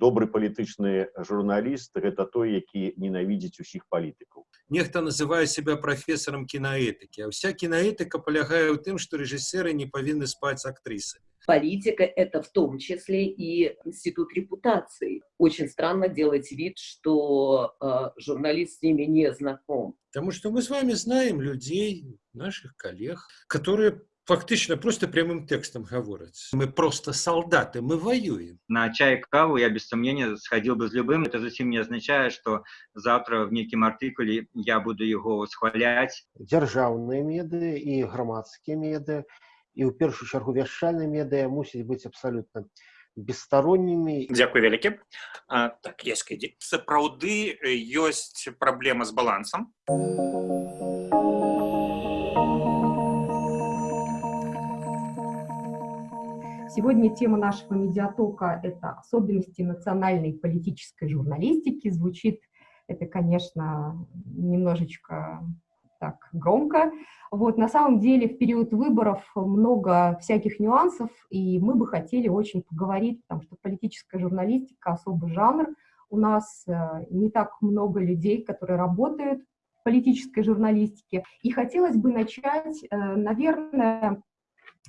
добры палітычны журналіст гэта той які ненавідзіць усіх палітыкаў нехта называе себя профессором киноэтики а вся киноэтика полягае ў тым что режиссеры не павінны спаць актрысы политика это в том числе и институт репутации очень странно делать вид что э, журналист с ними не знаком потому что мы с вами знаем людей наших коллег которые фактично просто прямым текстом говорят. Мы просто солдаты, мы воюем. На чай и каву я без сомнения сходил бы с любым. Это совсем не означает, что завтра в неким артикуле я буду его восхвалять. Державные меды и громадские меды, и в первую чергу вяшальные меды мусить быть абсолютно бесстороннімі Дякую вялікі так есть сапраўды ёсць праблема з балансам Сегодня тема нашего медиатока – это особенности национальной политической журналистики. Звучит это, конечно, немножечко так громко. Вот, на самом деле в период выборов много всяких нюансов, и мы бы хотели очень поговорить, потому что политическая журналистика – особый жанр. У нас э, не так много людей, которые работают в политической журналистике. И хотелось бы начать, э, наверное,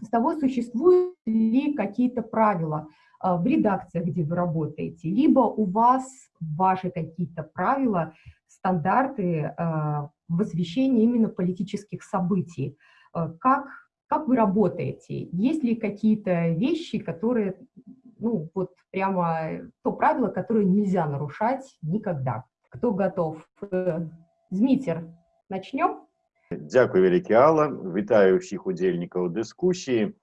с того, существуют ли какие-то правила а, в редакциях, где вы работаете, либо у вас ваши какие-то правила, стандарты а, в освещении именно политических событий. А, как, как вы работаете? Есть ли какие-то вещи, которые, ну, вот прямо то правило, которое нельзя нарушать никогда? Кто готов? Э, Змитер, начнем? Дзякуй вялікі Алла, вітаю ўсіх удзельнікаў дыскусіі.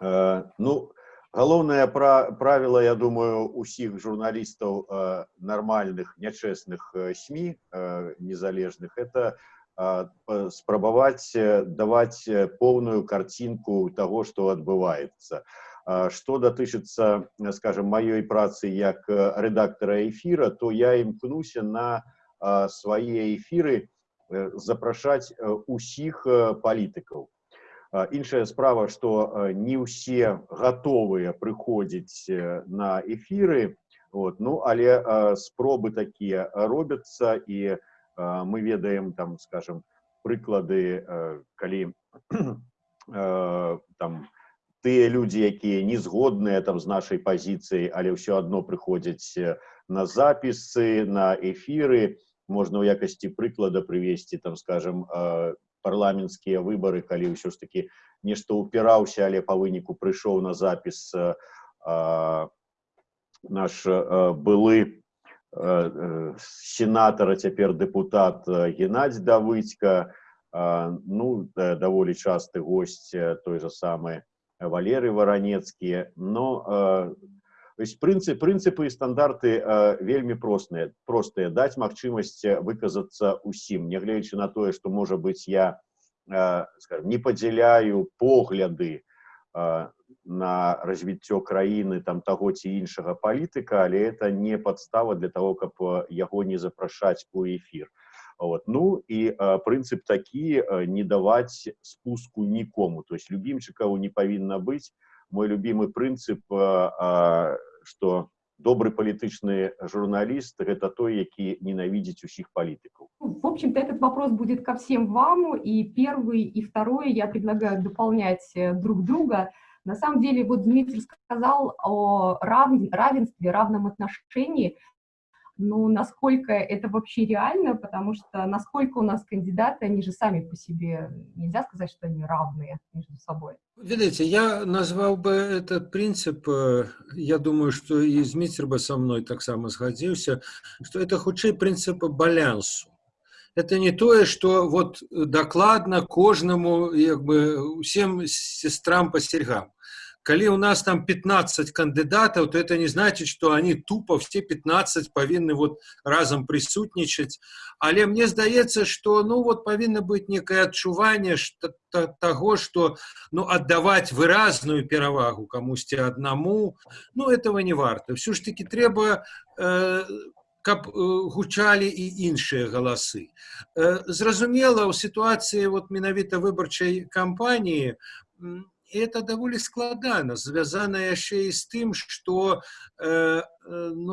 Э, ну, галоўнае пра, правіла, я думаю, усіх журналістаў э, нармальных, нячэсных э, СМі незалежных это спрабаваць даваць поўную карцінку таго, што адбываецца. Што датычыцца, скажем, маёй працы як рэдактара эфіра, то я імкнуся на свае эфіры, Э, запрашаць э, усіх э, палітыкаў. Іншая справа, што не ўсе гатовыя прыходзіць на эфіры, вот, ну, але спробы такія робяцца і мы ведаем там скажем прыклады калі там тыя людзі якія не згодныя там з нашай пазіцыяй але ўсё адно прыходзяць на запісы на эфіры можно ў якасці прыклада прывесці там скажем парламенцкія выборы калі ўсё ж таки нешта упіраўся але по выніку прыйшоў на запіс наш былы сенатора цяпер депутат геннадзь давыцька ну даволі часты гость той же самы валеры варанецкія но То есть принцип, принципы и стандарты э, вельмі простыя простыя даць магчымасць выказацца усім нягледзячы на тое што можа быць я э, скажем, не падзяляю погляды э, на развіццё краіны там таго ці іншага палітыка але это не подстава для того каб яго не запрашаць у эфир вот ну и э, прынцып такі э, не даваць спуску нікому то есть любімчыкаў не павінна быць мой любимый прынцып э, э, что добрый палітычны журналіст гэта той які ненавидзіць усіх палітыкаў в общем-то этот вопрос будет ко всем вам и первый и второй я предлагаю дополнять э, друг друга на самом деле вот дмитрий сказал о равенстве равном отношении ну, насколько это вообще реально, потому что насколько у нас кандидаты, они же сами по себе, нельзя сказать, что они равные между собой. Видите, я назвал бы этот принцип, э, я думаю, что и Змитер бы со мной так само сходился, что это худший принцип балансу. Это не то, что вот докладно кожному, как бы, всем сестрам по сергам калі у нас там 15 кандыдатаў то это не значит что они тупо все 15 павінны вот разам прысутнічаць але мне здаецца что ну вот павінна быть некое адчуванне что того что ну отдавать выразную перавагу камусьці одному ну этого не варта все ж таки трэба э, каб э, гучалі і іншыя галасы э, зразумела у сітуацыі вот менавіта выбарчай кампаніі і это даволі складана звязана яшчэ і з тым что э, э,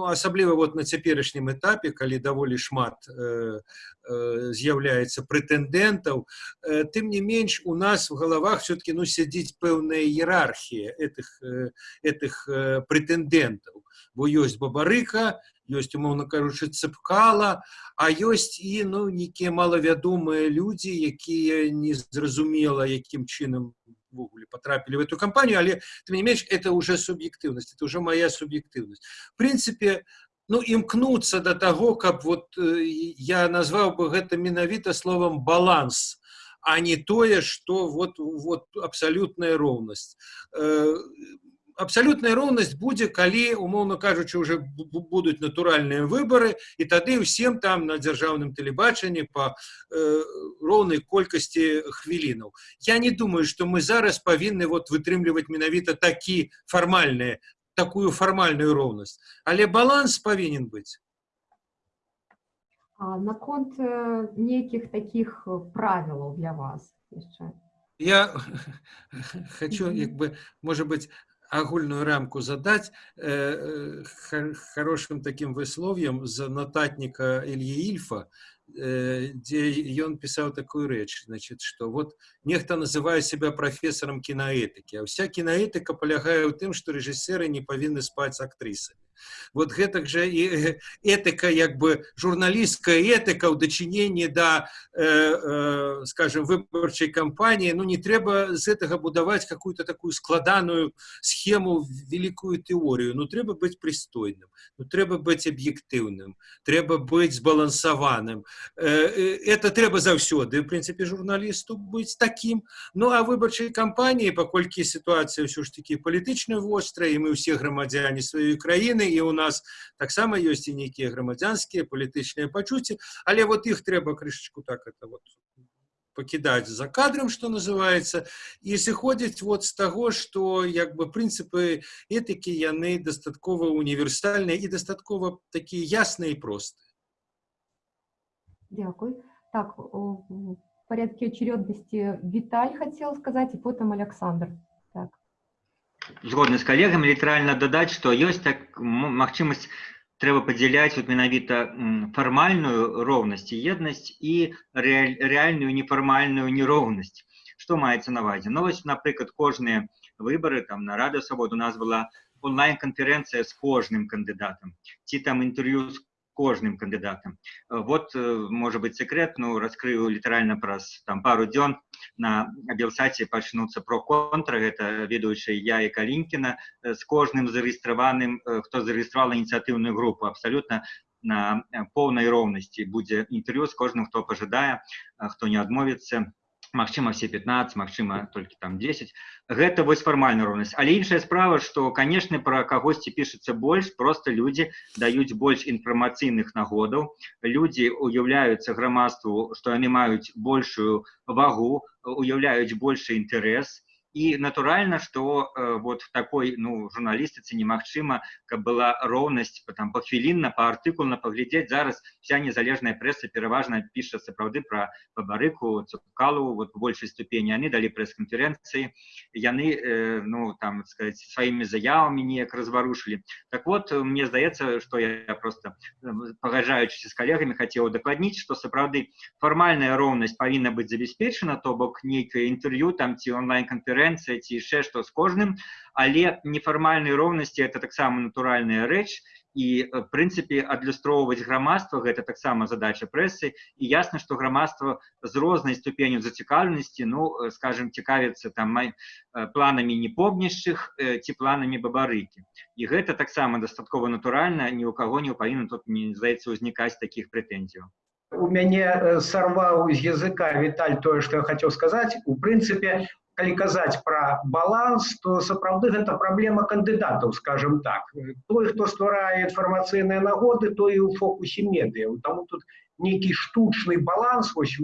асабліва вот на цяперашнім этапе калі даволі шмат э, э, з'яўляецца прэтэндэнтаў э, тым не менш у нас в галавах все-таки ну сядзіць пэўная іерархія этих э, этих э, прэтэндэнтаў бо ёсць бабарыка ёсць умоўна кажучы цыпкала а ёсць і ну нейкія малавядомыя людзі якія незразумела якім чынам увогуле потрапили в эту компанию, але, тем не менее, это уже субъективность, это уже моя субъективность. В принципе, ну, імкнуцца до того, как вот э, я назвал бы это менавіта словом баланс, а не тое, что вот, вот абсолютная ровность Э, абсалютная роўнасць будзе калі умоўно кажучы уже будуць натуральныя выборы і тады ўсім там на дзяржаўным тэлебачанні по э, роўнай колькасці хвілінаў я не думаю что мы зараз павінны вот вытрымліваць менавіта такі фармальныя такую фармальную роўнасць але баланс павінен быць наконт э, нейкіх таких правілаў для вас яшчэ я хочу як бы может быть агульную рамку задать э, э хорошим таким высловием за нотатника Ильи Ильфа, э, где он писал такую речь, значит, что вот нехто называе себя профессором киноэтики, а вся киноэтика полягае ў тым, что режиссеры не повинны спать с актрисами вот гэтак жа і этыка як бы журналісткая этыка ў дачыненні да э, э, скажем выбарчай кампаніі ну не трэба з гэтага будаваць какую-то такую складаную схему великую тэорію ну трэба быць прыстойным ну трэба быць аб'ектыўным трэба быць збалансаваным э, э, это трэба заўсёды в прынцыпе журналісту быць таким ну а выбарчай кампаніі паколькі сітуацыя ўсё ж таки палітычна вострая і мы ўсе грамадзяне сваёй краіны і у нас таксама ёсць і нейкія грамадзянскія палітычныя пачуцці але вот іх трэба крышачку так это вот покидать за кадром, что называется, и сыходзіць вот з таго, што як бы прынцыпы этыкі яны дастаткова універсальныя і дастаткова такія ясныя і простыя. Дякую. Так, в порядке очередности Виталь хотел сказать, и потом Александр. Так згодны з калегамі літаральна дадаць што ёсць так магчымасць трэба падзяляць вот менавіта фармальную роўнасць і еднасць і рэальную нефармальную нероўнасць што маецца на вазе ну вось напрыклад кожныя выбары там на рада свабоду у нас была онлайн-канферэнцыя з кожным кандыдатам ці там інтэрв'ю з кожным кандидатам. Вот, э, может быть, секрет, ну, раскрыю литерально праз там пару дзён на Белсаце пачнуцца про контра, гэта ведаючы я і Калінкіна з э, кожным зарэгістраваным, хто э, зарэгістравала ініцыятыўную групу абсалютна на поўнай роўнасці будзе інтэрв'ю з кожным, хто пажадае, хто не адмовіцца магчыма все 15 магчыма толькі там 10 гэта вось фармальная роўнасць але іншая справа что канешне пра кагосьці пішацца больш просто людзі даюць больш інфармацыйных нагодаў людзі уяўляюцца грамадству што яны маюць большую вагу уяўляюць большы інтарэс і натуральна что э, вот такой ну журналістыцы немагчыма каб была роўнасць там пахвілінна по артыкулна паглядзець зараз вся незалежная прэса пераважна піша сапраўды про бабарыку цукалу вот большай ступені они далі прэс-канферэнцыі яны э, ну там сказать сваімі заявамі неяк разварушылі так вот мне здаецца что я просто э, пагажаючыся з калегамі хацеў удакладніць что сапраўды фармальная роўнасць павінна быць забяспечана то бок нейкае інтэрв'ю там ці онлайн-канферэнцыя канкурэнцыя ці яшчэ што з кожным але нефармальнай роўнасці это таксама натуральная рэч і прынцыпе адлюстроўваць грамадства гэта таксама задача прэсы і ясна што грамадства з рознай ступеню зацікаўленасці ну скажем цікавіцца там май планамі непомнішчых ці планамі бабарыкі і гэта таксама дастаткова натуральна ні ў каго не павінна тут не здаецца ўзнікаць такіх прэтэнзіяў у мяне сарваў з языка віталь тое што я хацеў сказаць у прынцыпе калі казаць пра баланс то сапраўды гэта праблема кандыдатаў скажем так той хто стварае інфармацыйныя нагоды то і ў фокусе медыяў таму тут нейкі штучны баланс вось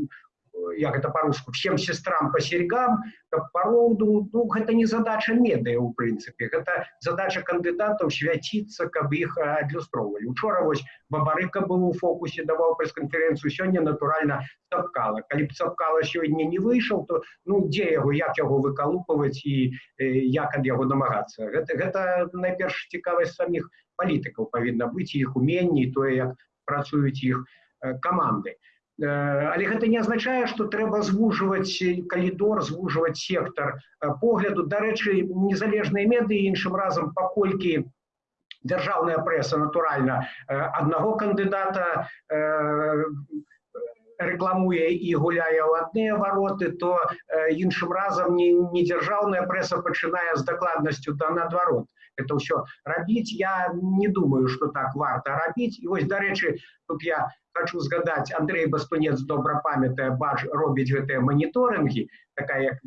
як это по-руску всем сестрам по серьгам каб пароўду ну гэта не задача медыя у прынцыпе гэта задача кандыдатаў свяціцца каб іх адлюстроўвалі учора вось бабарыка быў у фокусе даваў прэс-канферэнцыю сёння натуральна цапкала калі б цапкала сёння не выйшаў то ну дзе яго як яго выкалупваць і як ад яго намагацца гэта гэта найперш цікавасць саміх палітыкаў павінна быць іх уменні тое як працуюць іх каманды але гэта не азначае што трэба звужваць калідор звужваць сектар погляду дарэчы незалежныя медыі іншым разам паколькі дзяржаўная прэса натуральна аднаго кандыдата рэкламуе і гуляе ў адныя вароты то іншым разам не, не дзяржаўная прэса пачынае з дакладнасцю да наадварот это ўсё рабіць я не думаю что так варта рабіць і вось дарэчы тут я хочу згадаць Андрей бастунец добра памятае бач робіць гэтыя моніторинги такая як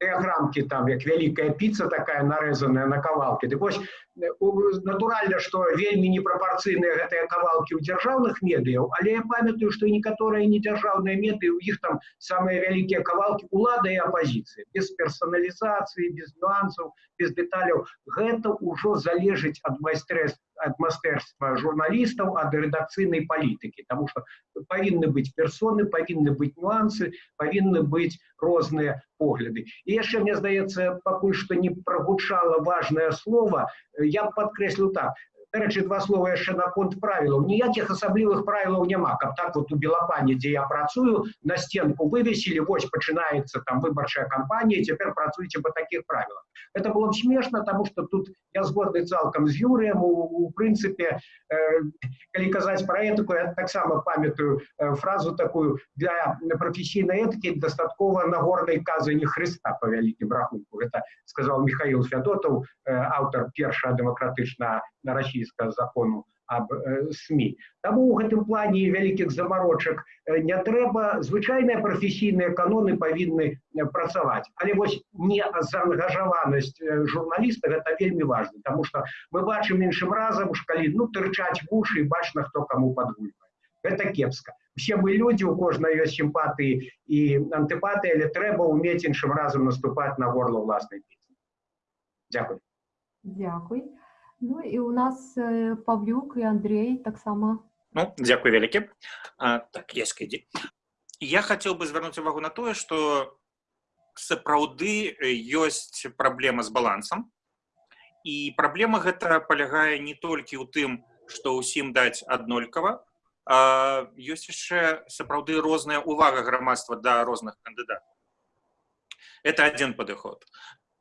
дыаграмкі там як вялікая піца такая нарэзаная на кавалкі дык вось натуральна што вельмі непрапорцыйныя гэтыя кавалкі ў дзяржаўных медыяў але я памятаю што некаторыя недзяржаўныя медыі у іх там самыя вялікія кавалкі улада і апозіцыі без персаналізацыі без нюансаў без дэталяў гэта ўжо залежыць ад майстрэства ад майстэрства журналістаў ад рэдакцыйнай палітыкі Таму што павінны быць персоны павінны быць нюансы павінны быць розныя погляды і яшчэ мне здаецца пакуль што не прагучала важное слово я б падкрэсліў так дарэчы два слова яшчэ наконт правілаў ніякіх асаблівых правілаў няма каб так вот у белапане дзе я працую на стенку вывесілі вось пачынаецца там выбарчая кампанія цяпер працуеце по таких правілах это было б смешна тому что тут я згодны цалкам з юрыем у, у прынцыпе э, калі казаць про этыку я таксама памятаю э, фразу такую для прафесійнай этыкі дастаткова нагорнай казы не хрыста по вялікім рахунку это сказал михаил феодотаў э, аўтар першая дэмакратычна на расійскага закону аб э, СМі. Таму ў гэтым плане вялікіх замарочак э, не трэба звычайныя прафесійныя каноны павінны э, працаваць. Але вось не заангажаванасць э, журналіста гэта вельмі важна, Таму што мы бачым іншым разам калі ну тырчаць вушы і бачна, хто каму падгульвае. Гэта кепска. Все мы людзі, у кожнай ёсць сімпатыі і антыпатыі, але трэба ўмець іншым разам наступаць на горло ўласнай песні. Дзякуй. Дзякуй. Ну і у нас Павлюк і Андрей таксама. Ну, дзякуй вялікі. Так, ескайдзі. Я хацеў бы звярнуць увагу на тое, што сапраўды ёсць праблема з балансам. І праблема гэта палягае не толькі ў тым, што ўсім даць аднолькава, а ёсць яшчэ сапраўды розная ўвага грамадства да розных кандыдатаў. Это адзін падыход.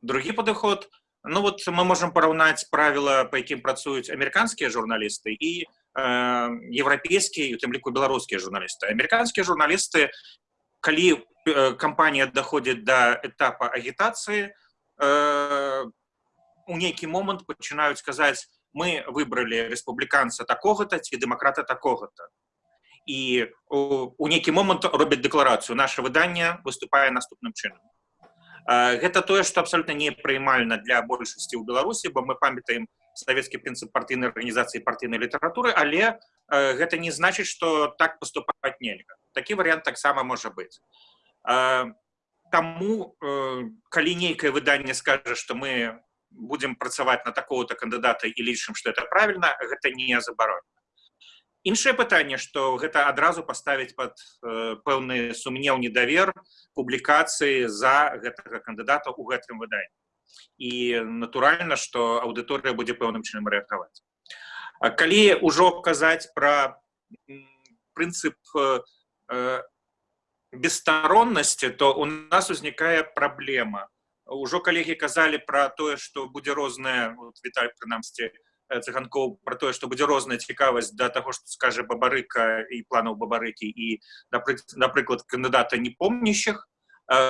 Другі падыход ну вот мы можем параўнаць правіла по якім працуюць амерыканскія журналісты і э, еўрапейскія у тым ліку беларускія журналісты амерыканскія журналісты калі э, кампанія даходзіць до этапа агітацыі э, у нейкі момант пачынаюць сказаць мы выбралі рэспубліканца такога-то ці дэмакрата такога-то і у, у нейкі момант робяць дэкларацыю наше выданне выступае наступным чынам Гэта тое што абсолютно непрымальна для большасці ў беларусі бо мы памятаем савецкі прынцып партыйнай арганізацыі партыйнай літаратуры але гэта не значыць что так поступаць нельга. Такі варыянт таксама можа быць. Таму калі нейкае выданне скажа што мы будзем працаваць на такого-то кандыдата і лічым што это правильно гэта не забаронена іншае пытанне што гэта адразу паставіць под э, пэўны сумнеў недавер публікацыі за гэтага кандыдата ў гэтым выданні і натуральна што аўдыторыя будзе пэўным чынам рэагаваць калі ўжо казаць пра прынцып э, э, бесстароннасці то у нас узнікае праблема ўжо калегі казалі пра тое што будзе розная вот, віталь прынамсці цыганкоў про тое што будзе розная цікавасць да таго што скажа бабарыка і планаў бабарыкі і напрыклад кандыдата непомнящих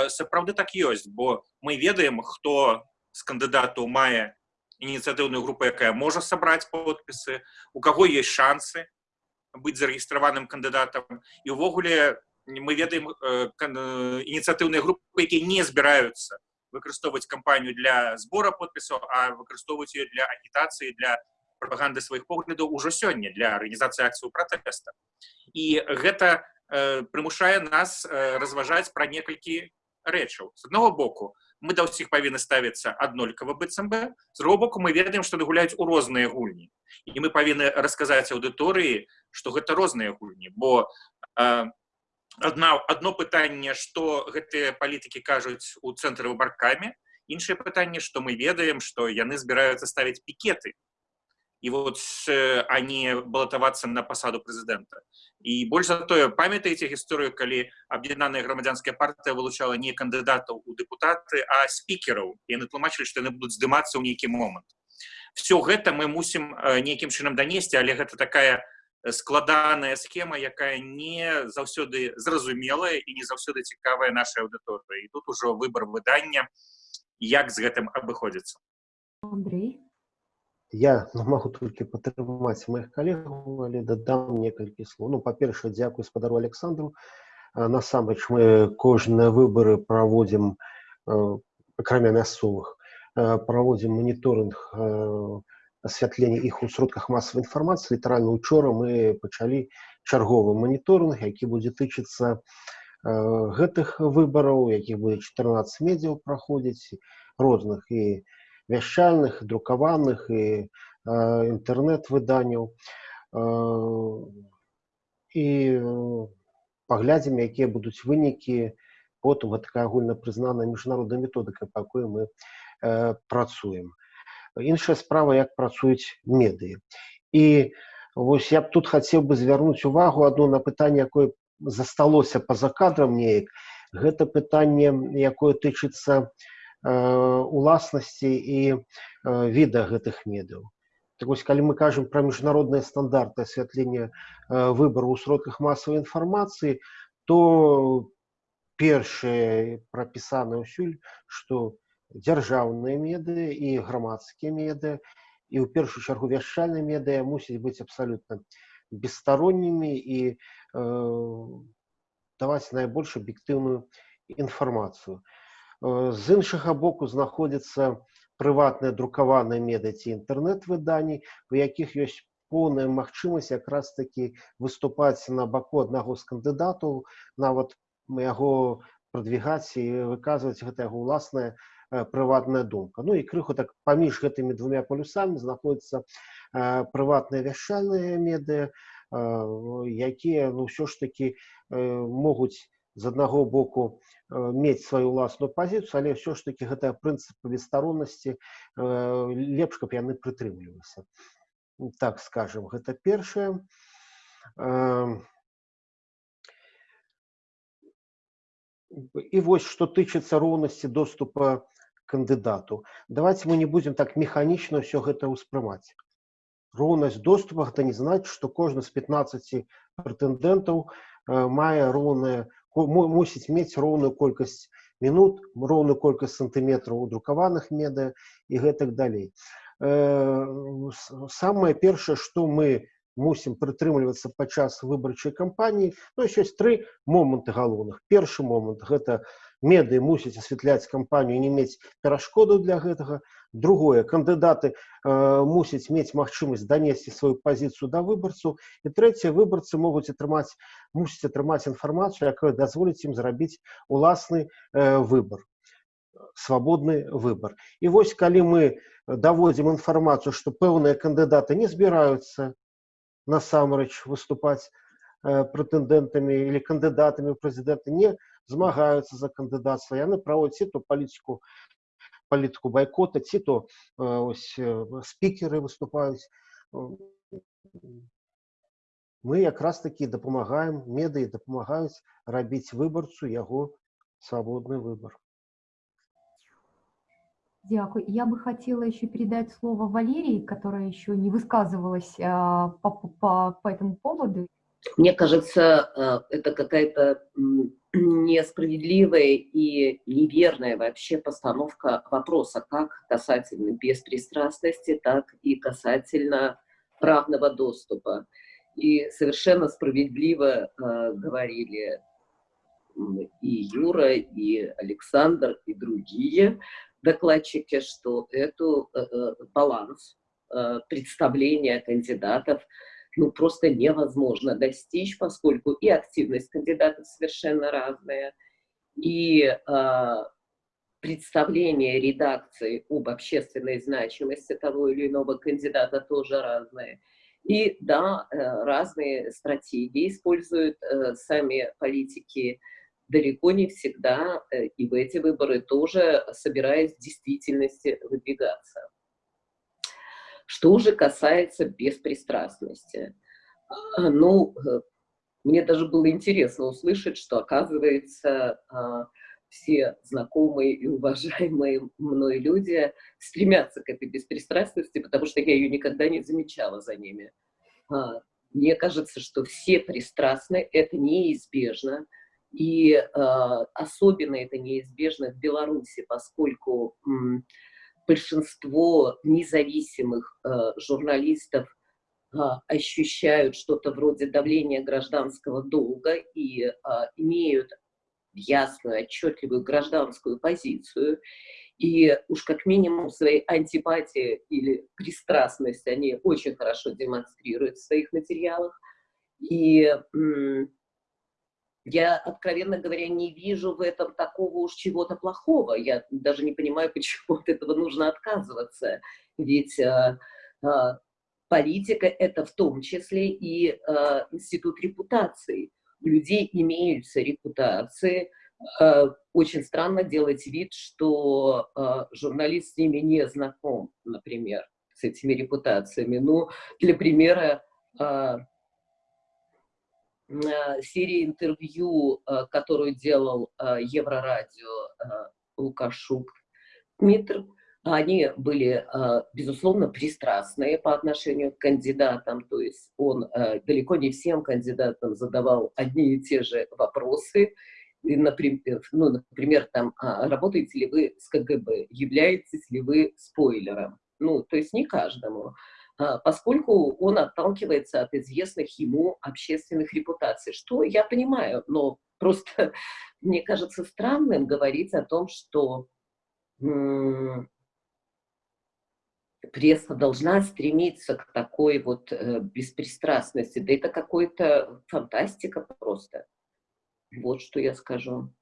сапраўды так ёсць бо мы ведаем хто з кандыдатаў мае ініцыятыўную групу якая можа сабраць подпісы у каго есть шансы быць зарэгістраваным кандыдатам і увогуле мы ведаем ініцыятыўныя групы якія не збіраюцца выкарыстоўваць кампанію для збора подпісаў а выкарыстоўваць ее для агітацыі для прапаганды сваіх поглядаў ужо сёння для арганізацыі акцыю пратэста і гэта э, прымушае нас э, разважаць пра некалькі рэчаў з аднаго боку мы да ўсіх павінны ставіцца аднолькава быццам бы з другого боку мы ведаем што гуляюць у розныя гульні і мы павінны расказаць аўдыторыі што гэта розныя гульні бо э, одна одно пытанне что гэтыя палітыкі кажуць у цэнтры выбаркамі іншае пытанне что мы ведаем что яны збіраюцца ставіць пікеты і вот они балатавацца на пасаду прэзідэнта і больш за тое памятаеце гісторыю калі аб'яднаная грамадзянская партыя вылучала не кандыдатаў у дэпутаты а спікераў яны тлумачылі што яны будуць здымацца ў нейкі момант все гэта мы мусім нейкім чынам данесці але гэта такая складаная схема якая не заўсёды зразумелая і не заўсёды цікавая нашай аўдыторыі і тут ужо выбор выдання як з гэтым абыходзіцца Андрей я ну, магу толькі падтрымаць маіх калегаў але дадам некалькі слоў ну па-першае дзякую спадару александру насамрэч мы кожныя выбары праводзім акрамя мясцовых праводзім моніторинг асвятлення іх у сродках масавай інфармацыі літаральна учора мы пачалі чарговы моніторинг які будзе тычыцца э, гэтых выбараў якіх будзе 14 медзяў праходзіць розных і вяшчальных друкаваных і э, інтэрнэт-выданняў. Э, і паглядзім якія будуць вынікі. Потым такая агульна прызнаная міжнародная методыка па якой мы працуем іншая справа як працуюць медыі і вось я б тут хацеў бы звярнуць увагу адно на пытанне якое засталося па-за кадрам неяк гэта пытанне якое тычыцца э, уласнасці і э, віда гэтых медыяў так вось калі мы кажам пра міжнародныя стандарты асвятлення э, выбару ў сродках масавай інфармацыі то першае прапісана ўсюль што дзяржаўныя медыа і грамадскія медыа і ў першую чаргу вяшчальныя медыа мусіць быць абсалютна бесстароннімі і э, даваць найбольш аб'ектыўную інфармацыю. Э, з іншага боку знаходзіцца прыватныя друкаваныя медыа ці інтэрнэт-выданні, у якіх ёсць поўная магчымасць якраз такі выступаць на баку аднаго з кандыдатаў, нават яго прадвігаць і выказваць гэта яго ўласнае прыватная думка. Ну і крыху так паміж гэтымі двумя полюсамі знаходзяцца э, прыватныя вяшчальныя медыа э, якія ну ўсё ж таки могуць з аднаго боку мець сваю ўласную пазіцыю але ўсё ж таки гэтая прынцыпы бесстароннасці лепш каб яны прытрымліваліся. Так скажем гэта першае. І вось што тычыцца роўнасці доступа кандыдату. Давайте мы не будем так механічна ўсё гэта ўспрымаць. Роўнасць доступа гэта не значыць, што кожны з 15 прэтэндэнтаў э, мае роўнае мусіць мець роўную колькасць мінут, роўную колькасць сантыметраў у друкаваных медыа і гэтак далей. Э, самае першае, што мы мусім прытрымлівацца падчас выбарчай кампаніі, ну, ёсць тры моманты галоўных. Першы момант гэта медыі мусяць асвятляць кампанію не мець перашкоду для гэтага другое кандыдаты э, мусяць мець магчымасць данесці сваю пазіцыю да выбарцу і трэцяе выбарцы могуць атрымаць мусіць атрымаць інфармацыю якая дазволіць ім зрабіць уласны э, выбор свабодны выбор і вось калі мы даводзім інфармацыю што пэўныя кандыдаты не збіраюцца насамрэч выступаць э, прэтэндэнтамі или кандыдатамі ў прэзідэнты не змагаюцца за кандыдацтва яны праводзяць ці то палітыку палітыку байкота ці то ось спікеры выступаюць мы якраз таки дапамагаем медыі дапамагаюць рабіць выбарцу яго свободный выбор Дякую. Я бы хотела еще передать слово Валерии, которая еще не высказывалась а, по, по, по этому поводу. Мне кажется, это какая-то несправедливая и неверная вообще постановка вопроса, как касательно беспристрастности, так и касательно правного доступа. И совершенно справедливо э, говорили и Юра, и Александр, и другие докладчики, что это э, баланс э, представления кандидатов ну, просто невозможно достичь, поскольку и активность кандидатов совершенно разная, и э, представление редакции об общественной значимости того или иного кандидата тоже разное. И да, э, разные стратегии используют э, сами политики, далеко не всегда, э, и в эти выборы тоже собираясь в действительности выдвигаться. Что же касается беспристрастности, а, ну, мне даже было интересно услышать, что, оказывается, а, все знакомые и уважаемые мной люди стремятся к этой беспристрастности, потому что я ее никогда не замечала за ними. А, мне кажется, что все пристрастны, это неизбежно, и а, особенно это неизбежно в Беларуси, поскольку большинство независимых журналистов ощущают что-то вроде давления гражданского долга и имеют ясную, отчетливую гражданскую позицию, и уж как минимум своей антипатии или пристрастность они очень хорошо демонстрируют в своих материалах. И я, откровенно говоря, не вижу в этом такого уж чего-то плохого. Я даже не понимаю, почему от этого нужно отказываться. Ведь э, э, политика — это в том числе и э, институт репутации у людей имеются репутации. Э, очень странно делать вид, что э, журналист с ними не знаком, например, с этими репутациями. Ну, для примера, э, серия интервью, которую делал Еврорадио Лукашук Дмитрий, они были, безусловно, пристрастные по отношению к кандидатам, то есть он далеко не всем кандидатам задавал одни и те же вопросы, и, например, ну, например, там, а, работаете ли вы с КГБ, являетесь ли вы спойлером, ну, то есть не каждому, поскольку он отталкивается от известных ему общественных репутаций, что я понимаю, но просто мне кажется странным говорить о том, что пресса должна стремиться к такой вот э, беспристрастности. Да это какой-то фантастика просто. Вот что я скажу.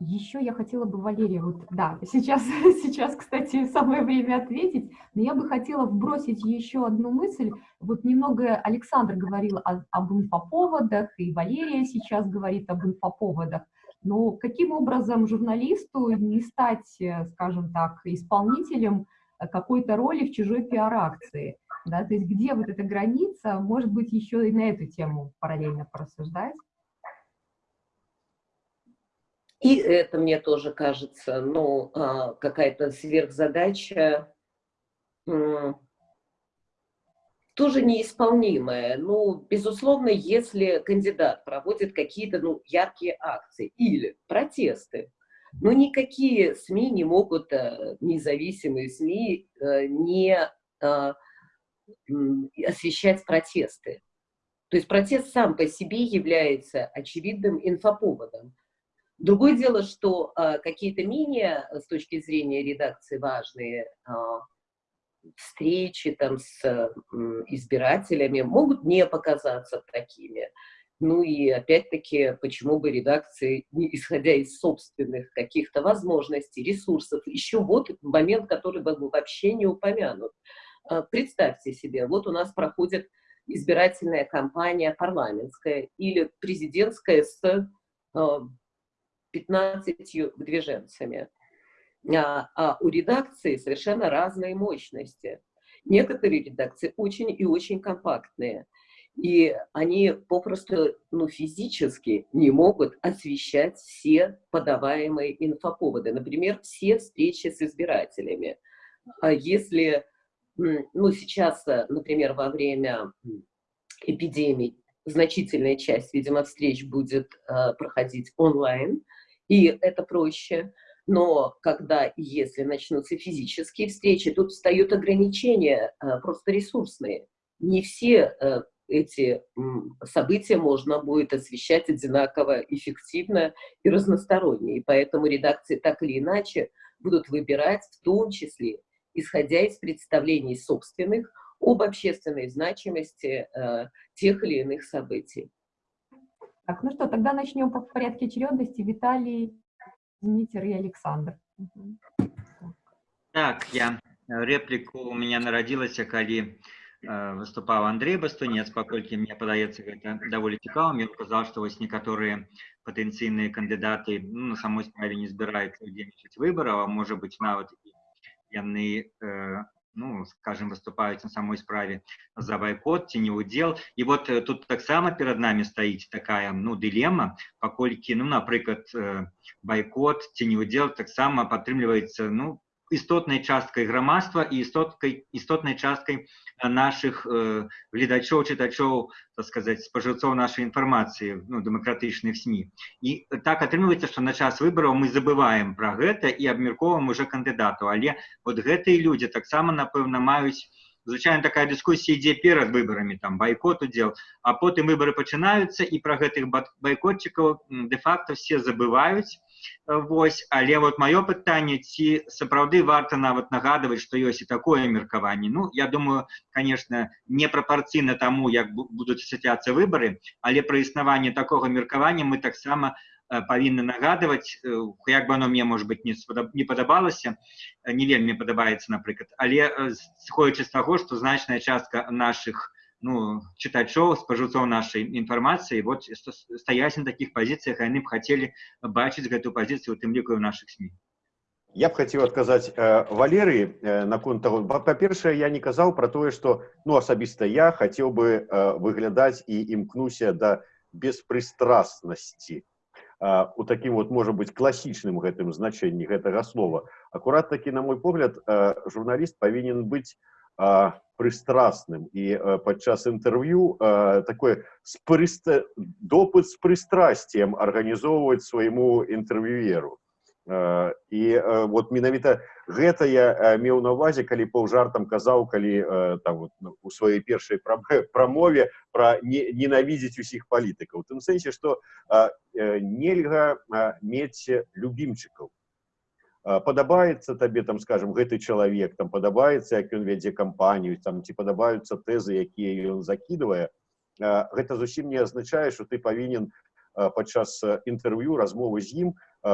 Еще я хотела бы, Валерия, вот, да, сейчас, сейчас, кстати, самое время ответить, но я бы хотела вбросить еще одну мысль. Вот немного Александр говорил о, об инфоповодах, и Валерия сейчас говорит об инфоповодах. Но каким образом журналисту не стать, э, скажем так, исполнителем э, какой-то роли в чужой пиар-акции? Да? То есть где вот эта граница, может быть, еще и на эту тему параллельно порассуждать? И это мне тоже кажется, ну, а, какая-то сверхзадача, тоже неисполнимое. Ну, безусловно, если кандидат проводит какие-то ну, яркие акции или протесты, но никакие СМИ не могут, э, независимые СМИ, э, не э, освещать протесты. То есть протест сам по себе является очевидным инфоповодом. Другое дело, что какие-то менее, с точки зрения редакции, важные встречи там с избирателями могут не показаться такими. Ну и опять-таки, почему бы редакции, исходя из собственных каких-то возможностей, ресурсов, еще вот момент, который был вообще не упомянут. А, представьте себе, вот у нас проходит избирательная кампания парламентская или президентская с 15 а, выдвиженцами а, а у редакции совершенно разные мощности. Некоторые редакции очень и очень компактные, и они попросту ну, физически не могут освещать все подаваемые инфоповоды, например, все встречи с избирателями. А если, ну, сейчас, например, во время эпидемии значительная часть, видимо, встреч будет э, проходить онлайн, и это проще, но когда и если начнутся физические встречи, тут встают ограничения э, просто ресурсные. Не все э, эти события можно будет освещать одинаково эффективно и разносторонне. И поэтому редакции так или иначе будут выбирать в том числе исходя из представлений собственных об общественной значимости э, тех или иных событий. Так, ну что, тогда начнем по порядке очередности. Виталий, Дмитрий и Александр. Так, я реплику у меня народилася, калі э, выступаў Андрей Бастунец, паколькі мне падаецца гэта даволі цікавым. Ён казаў, што вось некаторыя патэнцыйныя кандыдаты ну, на самой справе не збіраюцца удзельнічаць выбараў, а можа быць нават і яны э, ну, скажем, выступаюць на самой справе за байкот ці не удзел. І вот э, тут таксама перад нами стаіць такая ну, дылема, паколькі ну, напрыклад, э, байкот ці не удзел таксама падтрымліваецца ну, істотнай часткай грамадства і істоткай істотнай часткай наших э, гледачоў чытачоў так сказаць спажыўцоў нашай інфармацыі ну, дэмакратычных сМ і так атрымліваецца што на час выбараў мы забываем пра гэта і абмяркоўваем уже кандыдату але вот гэтыя людзі таксама напэўна маюць звычайна такая дыскусія ідзе перад выбарамі там байкот удзел а потым выбары пачынаюцца і пра гэтых байкотчыкаў де-факто все забываюць Вось, але вот маё пытанне, ці сапраўды варта нават нагадваць, што ёсць і такое меркаванне. Ну, я думаю, конечно, непрапорцыйна таму, як будуць асацыяцца выбары, але пра існаванне такога меркавання мы таксама павінны нагадваць, як бы оно мне, может быть, не, не падабалася, не вельмі падабаецца, напрыклад, але сходзячы з таго, што значная частка наших ну, чытачоў спажыўцоў нашай інфармацыі вот стаяць на такіх пазіцыях яны б хацелі бачыць гэтую пазіцыю у тым ліку ў наших сМ я б хацеў адказаць э, валерыі э, наконт того па-першае я не казаў про тое что ну асабіста я хацеў бы э, выглядаць і імкнуся да беспрыстрастнасці у такім вот можа быть класічным гэтым значэнні гэтага слова акурат такі на мой погляд журналіст павінен быць прыстрасным і э, падчас інтэрв'ю э, такое спрыста допыт з прыстрасцем арганізоўваць свайму інтэрв'юеру э, і э, вот менавіта гэта я э, меў на увазе калі паўжартам казаў калі э, там вот, ну, у сваёй першай прамове пра не, ненавідзець усіх палітыкаў тым сэнсе што э, нельга э, мець любімчыкаў падабаецца табе там скажем гэты чалавек там падабаецца як ён вядзе кампанію там ці падабаюцца тэзы якія ён закідвае гэта зусім не азначае что ты павінен падчас інтэрв'ю размовы з ім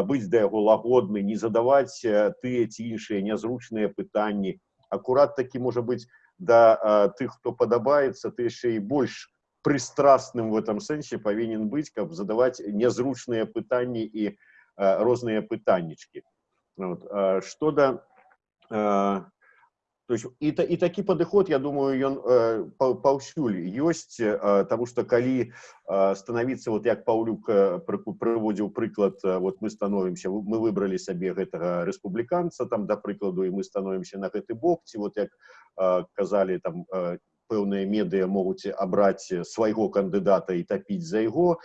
быць да яго лагодны не задаваць тыя ці іншыя нязручныя пытанні акурат такі можа быць да тых хто падабаецца ты яшчэ і больш прыстрасным в этом сэнсе павінен быць каб задаваць нязручныя пытанні і розныя пытаннічкі Вот. А что да то есть і, і такі падыход я думаю ён э, паўсюль ёсць э, тому что калі э, становіцца вот як паўлюк прыводзіў прыклад вот мы становимся мы выбрали сабе гэтага рэспубліканца там да прыкладу і мы становимся на гэты бок ці вот як казалі там пэўныя медыа могуць абраць свайго кандыдата і тапіць за яго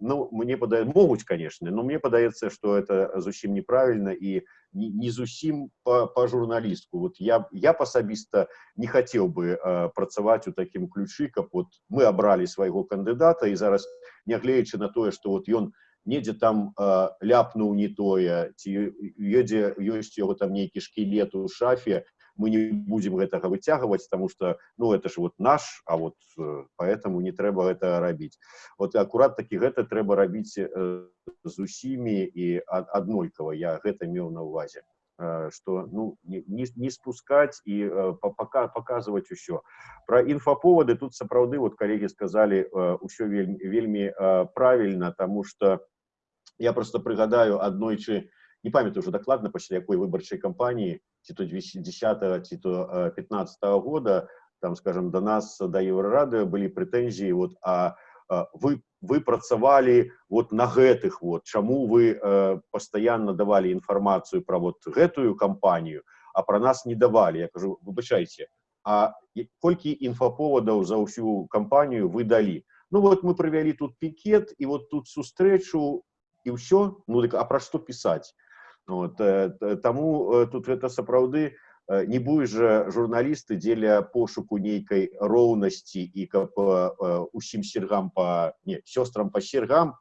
ну мне падае могуць конечно но мне падаецца что это зусім неправільна і не, не зусім по, по журналістку вот я я асабіста не хацеў бы э, працаваць у такім ключы каб вот мы абралі свайго кандыдата і зараз нягледзячы на тое что вот ён недзе там э, ляпнуў не тое ці едзе ёсць яго там нейкі шкілет у шафе мы не будем гэтага выцягваць тому что ну это ж вот наш а вот э, поэтому не трэба гэта рабіць вот акурат таки гэта трэба рабіць э, з усімі і аднолькава я гэта меў на увазе что ну не, не спускать і пока показывать усё про інфаповоды тут сапраўды вот коллеги сказали ўсё вельмі, вельмі правильно тому что я просто прыгадаю аднойчы не памятаю уже дакладна пасля якой выбарчай кампаніі ці то 2010 ці то 15 -го года там скажем до нас да еўрарады былі прэтэнзіі вот а вы вы працавалі вот на гэтых вот чаму вы э, постоянно давалі інфармацыю про вот гэтую кампанію а про нас не давалі я кажу выбачайце а колькі інфаповадаў за ўсю кампанію вы далі ну вот мы правялі тут пікет і вот тут сустрэчу і ўсё ну дык а пра што пісаць Вот, таму тут гэта сапраўды не будзе жа журналісты дзеля пошуку нейкай роўнасці і каб усім сергам па не сёстрам па сергам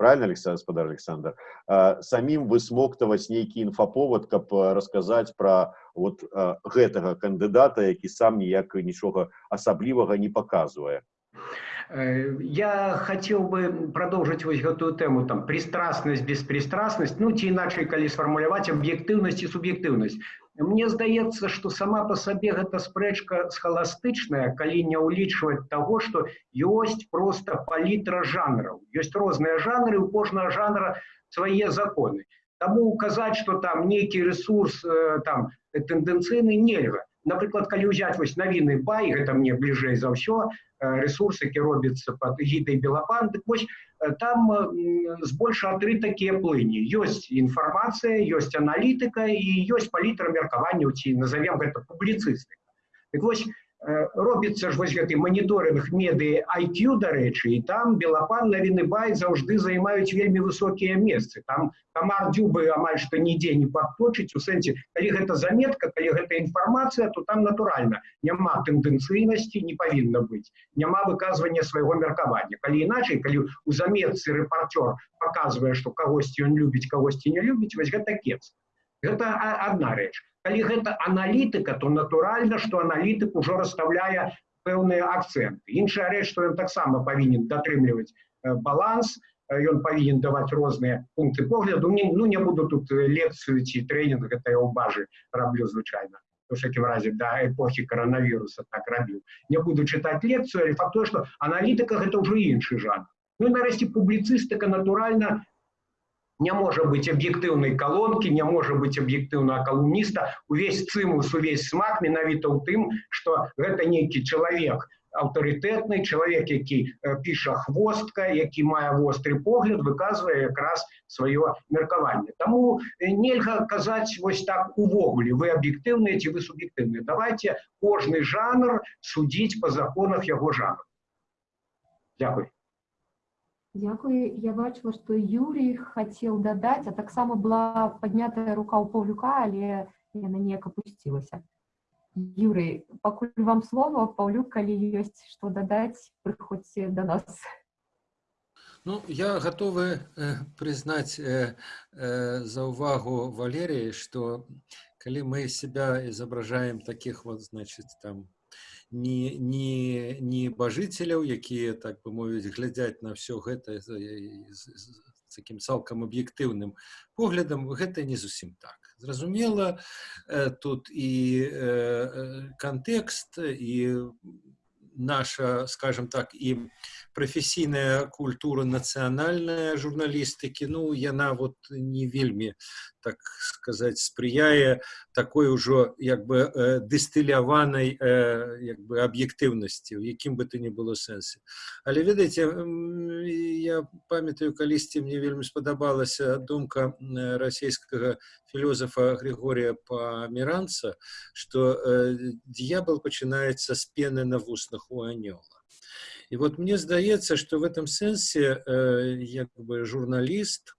правильно александр гаспадар александр э, самим высмоктаваць нейкі інфаповод каб расказаць про вот э, гэтага кандыдата які сам ніяк нічога асаблівага не показывае Э, я хотел бы продолжить вот эту тему, там, пристрастность, беспристрастность, ну, ці иначе, коли сформулировать объективность и субъективность. Мне здаецца, что сама по себе эта спрэчка схоластычная, калі не ўлічваць того, что есть просто палітра жанраў. Ёсць розныя жанры, у кожнага жанра свае законы. Таму указаць, что там некий ресурс э, там тэндэнцыйны нельга. Напрыклад, калі ўзяць вось навіны бай, гэта мне бліжэй за ўсё, Э, ресурсы, які робяцца под гідай белапан дык вось э, там збольшага тры такія плыні ёсць інфармацыя ёсць аналітыка і ёсць палітра меркаванняў ці назовем гэта публіцыстыка дык вось Э, робіцца ж вось гэты маніторинг медыі IQ дарэчы і там белапан навіны бай заўжды займаюць вельмі высокія месцы. Там камар дзюбы амаль што нідзе не падточыць у сэнсе калі гэта заметка калі гэта інфармацыя то там натуральна няма тэндэнцыйнасці не павінна быць няма выказвання свайго меркавання. Калі іначай калі у заметцы рэпартёр показвае што кагосьці ён любіць кагосьці не любіць вось гэта кепска. Гэта одна рэч калі гэта аналітыка то натуральна што аналітык ужо расставляе пэўныя акцэнты іншая рэч што ён таксама павінен датрымліваць баланс ён павінен даваць розныя пункты погляду не ну не буду тут лекцыю ці тренинг гэта я ў бажы раблю звычайна всякім разе да эпохі коронавіруса так рабіў не буду чытаць лекцыю але факт што аналітыка гэта ўжо іншы жанр ну нарэшце публіцыстыка натуральна не может быть объективной колонки, не может быть объективного колумниста. Увесь цимус, увесь смак менавіта ў тым, што гэта нейкі чалавек аўтарытэтны, чалавек, які піша хвостка, які мае востры погляд, выказвае якраз сваё меркаванне. Таму нельга казаць вось так увогуле, вы аб'ектыўныя ці вы суб'ектыўныя. Давайте кожны жанр судзіць па законах яго жанру. Дякую. Дякую. Я бачила, што Юрій хацеў дадаць, а таксама была паднятая рука ў Паўлюка, але яна неяк апусцілася. Юрый, пакуль вам слова, Паўлюк, калі ёсць што дадаць, прыходзьце да нас. Ну, я готовы э, признать э, э, за увагу Валерии, что коли мы себя изображаем таких вот, значит, там, не, не, не бажыцеляў, якія так бы мовіць глядзяць на все гэта з, з, з таким цалкам аб'ектыўным поглядам гэта не зусім так. Зразумела, тут і кантэкст і наша, скажем так, і прафесійная культура нацыянальная журналістыкі, ну яна вот не вельмі так сказаць спрыяе такой ужо як бы э, дыстыляванай э, як бы аб'ектыўнасці у якім бы ты не было сэнсе але ведаеце я памятаю калісьці мне вельмі спадабалася думка расійскага філёзафа григория памеранца что э, дьявол пачынаецца з пены на вуснах у анёла і вот мне здаецца что в этом сэнсе як бы журналіст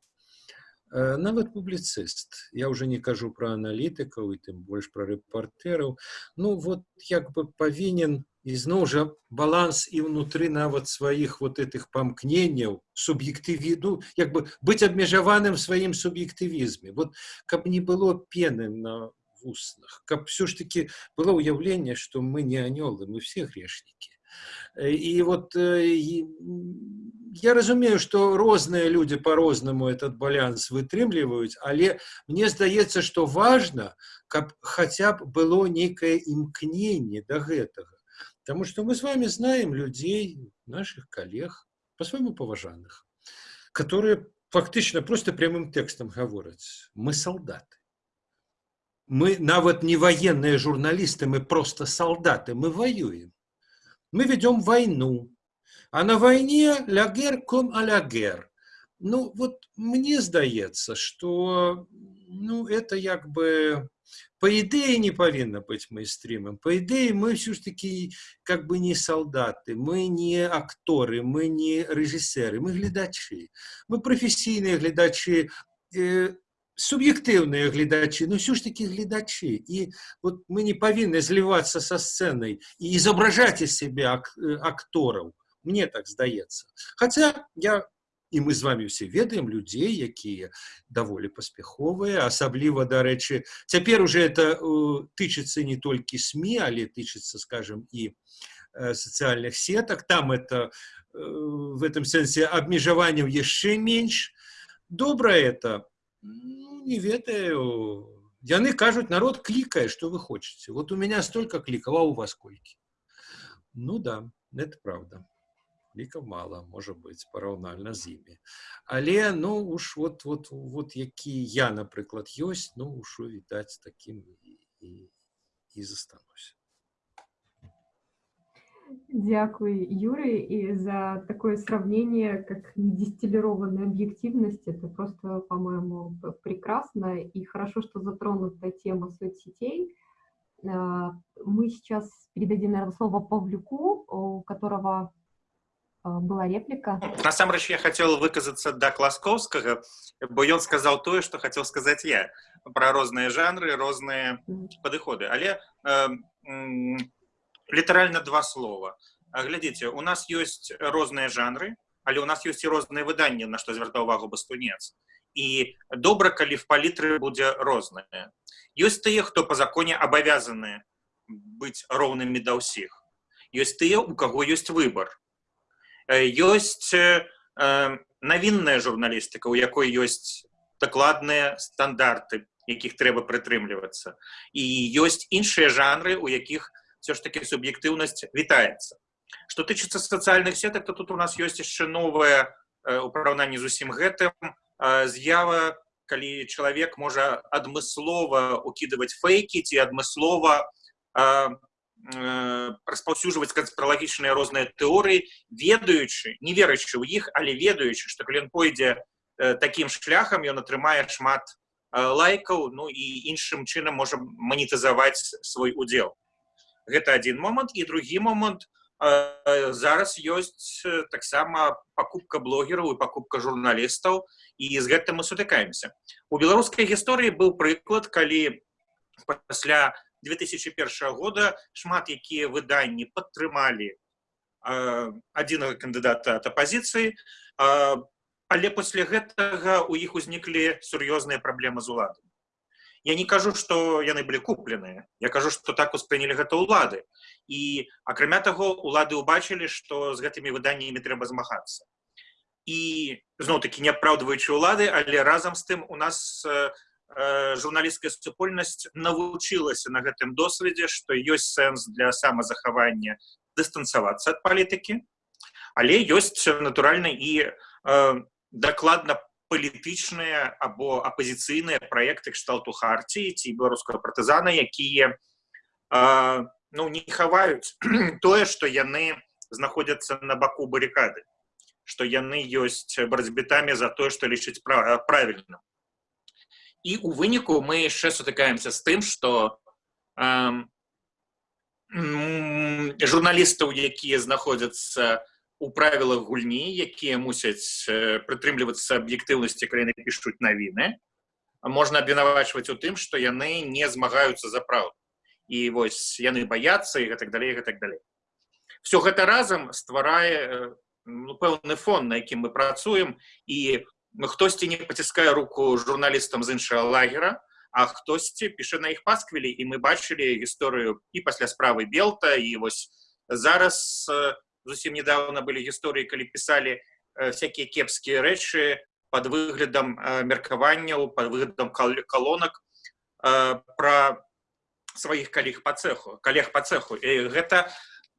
Э, нават публіцыст я уже не кажу про аналітыкаў і тым больш про рэпартэраў ну вот як бы павінен ізноў жа баланс і ўнутры нават сваіх вот этих памкненняў суб'ектывіду як бы быць абмежаваным сваім суб'ектывізме вот каб не было пены на вуснах каб все ж таки было ўяўленне что мы не анёлы мы все грешнікі и вот я разумею, что розныя люди по-рознаму этот баланс вытрымліваюць, але мне здаецца, что важно, каб хотя б было некое імкненне до гэтага. Потому что мы с вами знаем людей, наших коллег, по-своему поважанных, которые фактично просто прямым текстом говорят, мы солдаты. Мы нават не военные журналисты, мы просто солдаты, мы воюем мы ведем войну. А на войне ля гер ком а ля гер. Ну, вот мне здаецца, что ну, это як бы по ідэі не павінна быць майстрымам. По ідэі мы все ж таки как бы не солдаты, мы не акторы, мы не рэжысеры, мы гледачы. Мы прафесійныя гледачы, э, суб'ектыўныя гледачы но ўсё ж таки гледачы і вот мы не павінны злівацца са сцэнай і изображаць из себе ак актораў мне так здаецца хотя я і мы з вами ўсе ведаем людзей якія даволі паспяховыя асабліва дарэчы цяпер уже это тычыцца не толькі сМ але тычыцца скажем і сацыяльных сетак там это в этом сэнсе абмежаванняў яшчэ менш добра это ну, не ведаю яны кажуць народ клікае что вы хочете вот у меня столько клікала у вас колькі ну да это правда лікаў мала можа быць параўнальна з імі але ну уж вот вот вот які я напрыклад ёсць ну ўжо відаць таким і, і, і застануся Дякую, Юрий, и за такое сравнение, как недистиллированная объективность. Это просто, по-моему, прекрасно. И хорошо, что затронута тема соцсетей. А, мы сейчас передадим, наверное, слово Павлюку, у которого а, была реплика. Насамрэч я хотел выказаться да Класковскага, бо ён сказал тое, что хотел сказать я про розныя жанры, розныя падыходы. Але э, літаральна два слова. Глядзіце, у нас ёсць розныя жанры, але у нас ёсць і розныя выданні, на што звяртаў увагу бастунец. І добра, калі в палітры будзе рознае. Ёсць тыя, хто па законе абавязаны быць роўнымі да ўсіх. Ёсць тыя, у каго ёсць выбар ёсць навінная журналістыка, у якой ёсць дакладныя стандарты, якіх трэба прытрымлівацца. І ёсць іншыя жанры, у якіх все ж таки суб'ектыўнасць вітаецца. Што тычыцца сацыяльных сетак, то тут у нас ёсць яшчэ новае у параўнанні з усім гэтым з'ява, калі чалавек можа адмыслова укідываць фейкі ці адмыслова распаўсюджваць канспралагічныя розныя тэорыі ведаючы не верачы ў іх але ведаючы што калі ён пойдзе такім шляхам ён атрымае шмат лайкаў ну і іншым чынам можа манетызаваць свой удзел гэта один момант і другі момант зараз ёсць таксама пакупка блогераў і пакупка журналістаў і з гэтым мы сутыкаемся у беларускай гісторыі быў прыклад калі пасля 2001 года шмат якія выданні падтрымалі адзінага кандыдата ад апазіцыі але пасля гэтага у іх узніклі сур'ёзныя праблемы з уладам я не кажу что яны былі купленыя. Я кажу что так успрынялі гэта ўлады. І акрамя таго улады ўбачылі что з гэтымі выданнямі трэба змагацца. І зноў таки не апраўдваючы улады але разам з тым у нас журналісцкая супольнасць навучылася на гэтым досведзе што ёсць сэнс для самазахавання дыстанцавацца ад палітыкі але ёсць натуральна і э, дакладна палітычныя або апозіцыйныя праекты кшталту харціі ці беларускага партызана якія э, ну не хаваюць тое што яны знаходзяцца на баку баррикады што яны ёсць барацьбітамі за тое што лічыць правільным і у выніку мы яшчэ сутыкаемся з тым што э, журналістаў якія знаходзяцца у правілах гульні якія мусяць прытрымлівацца аб'ектыўнасці краіны пішуць навіны можна абвінавачваць у тым што яны не змагаюцца за праўду і вось яны баяцца і гэтак далей гэтак далей все гэта разам стварае ну, пэўны фон на якім мы працуем і хтосьці не паціскае руку журналістам з іншага лагера а хтосьці піша на іх пасквілі і мы бачылі гісторыю і пасля справы белта і вось зараз зусім недавно былі гісторыі калі пісалі всякие кепскія рэчы под выглядам меркаванняў под выглядам колонак про сваіх калег по цеху калег по цеху. І гэта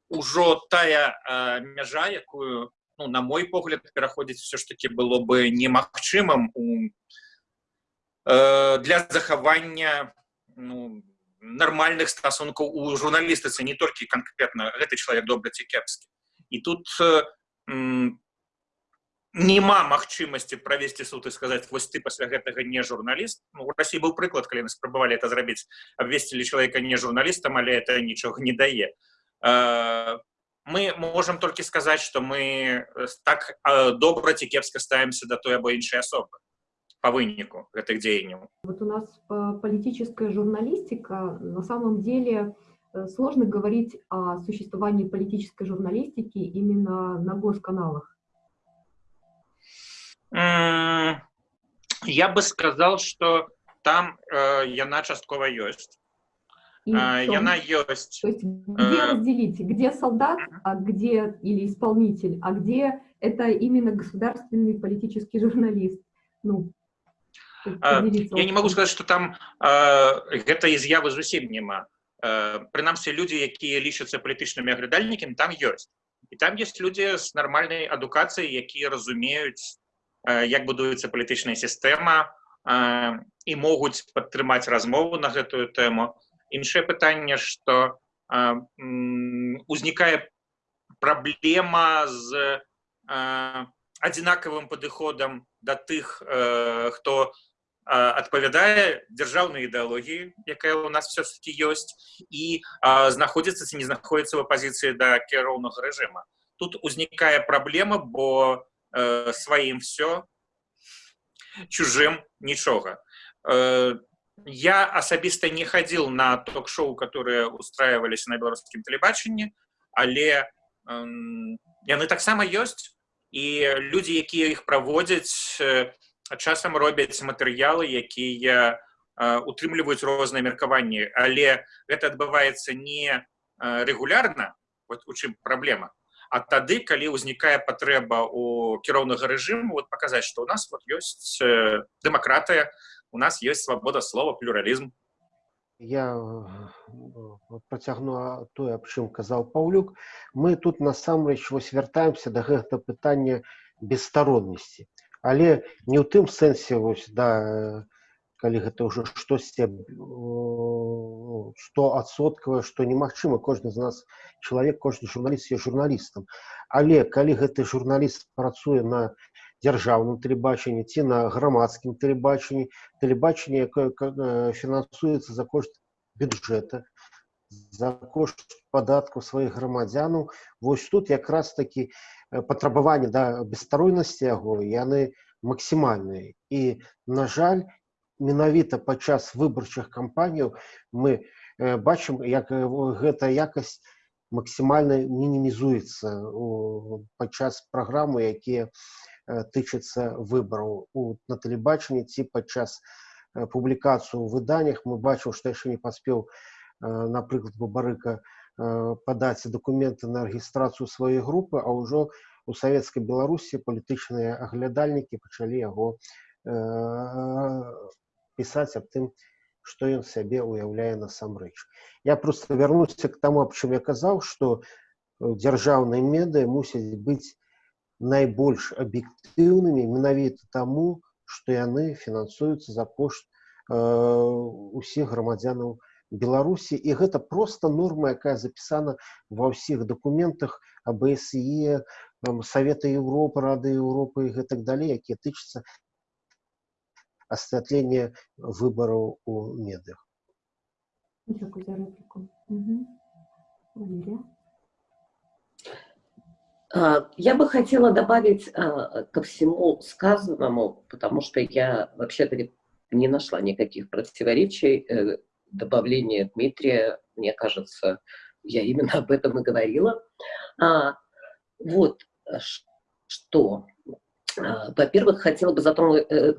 ўжо тая мяжа якую ну, на мой погляд пераходзіць все ж таки было бы немагчымым у э, для захавання ну, нармальных стасункаў у журналістыцы не толькі канкрэтна гэты чалавек добра ці кепскі і тут э, няма магчымасці правесці суд і сказаць вось ты пасля гэтага не журналіст ну, у Росіі быў прыклад калі мы спрабавалі это зрабіць абвесцілі чалавека не журналістам але это нічога не дае э, мы можем толькі сказаць что мы так добра ці кепска ставимся до той або іншай асобы по выніку гэтых дзеянняў вот у нас политическая журналистика на самом деле э, сложно говорить о существовании политической журналистики именно на госканалах Я бы сказал, что там э, яна часткова ёсць. Э? Яна ёсць. То есть где э, разделить, где солдат, а где или исполнитель, а где это именно государственный политический журналист? Ну, Я не могу этим. сказаць, што там э, гэтай з'явы зусім няма. Э, Прынамсі людзі, якія лічацца палітычнымі аглядальнікамі, там ёсць. І там ёсць людзі з нармальнай адукацыяй, якія разумеюць, э, як будуецца палітычная сістэма э, і могуць падтрымаць размову на гэтую тэму. Іншае пытанне, што э, м, узнікае праблема з э, адзінакавым падыходам да тых, э, хто а, адпавядае дзяржаўнай ідэалогіі, якая ў нас все-таки ёсць і знаходзіцца ці не знаходзіцца ў апазіцыі да кіроўнага рэжыма. Тут узнікае праблема, бо э, сваім все, чужым нічога. Э, я асабіста не хадзіл на ток-шоу, которые устраиваліся на беларускім тэлебачанні, але эм, яны таксама ёсць і людзі, якія іх праводзяць, э, часам робяць матэрыялы, якія э, утрымліваюць розныя меркаванні, але гэта адбываецца не э, рэгулярна, вот у чым праблема. А тады, калі ўзнікае патрэба у кіроўнага рэжыму вот паказаць, што ў нас вот ёсць э, дэмакратыя, у нас ёсць свабода слова, плюралізм. Я э, працягну а, тое, аб чым казаў Паўлюк. Мы тут насамрэч вось вяртаемся да гэтага пытання бесстароннасці. Але не ў тым сэнсе вось да э, калі гэта ўжо штосьці стоадсоткавае, што немагчыма кожны з нас чалавек, кожны журналіст є журналістам. Але калі гэты журналіст працуе на дзяржаўным тэлебачанні ці на грамадскім тэлебачанні, тэлебачанне, якое э, фінансуецца за кошт бюджэта, за кошт падаткаў сваіх грамадзянаў, вось тут якраз такі э, патрабаванні да бесстаройнасці яго яны максімальныя. І на жаль, менавіта падчас выбарчых кампаніяў мы э, бачым, як э, гэта якасць максімальна мінімізуецца у- падчас праграмы, якія тычацца выбараў у на тэлебачанні ці падчас публікацыю ў выданнях мы бачым, што яшчэ не паспеў, э, напрыклад, Бабарыка э, падаць дакументы на рэгістрацыю сваёй групы, а ўжо у савецкай Беларусі палітычныя аглядальнікі пачалі яго э, пісаць аб тым, што ён сябе ўяўляе насамрэч. Я проста вярнуся к таму, аб чым я казаў, што э, дзяржаўныя медыа мусяць быць найбольш аб'ектыўнымі менавіта таму, што яны фінансуюцца за кошт э, усіх грамадзянаў Беларусі і гэта проста норма, якая запісана ва ўсіх дакументах АБСЕ, там, Савета Еўропы, Рады Еўропы і гэтак далей, якія тычацца асвятлення выбараў у медыях. Дякую за реплику. Мгм. Валерия. А, Я бы хотела добавить а, ко всему сказанному, потому что я вообще-то не- не нашла никаких противоречий. Добавление Дмитрия, мне кажется, я именно об этом и говорила. А, Вот э, что. А, Во-первых, хотела бы затронуть, э,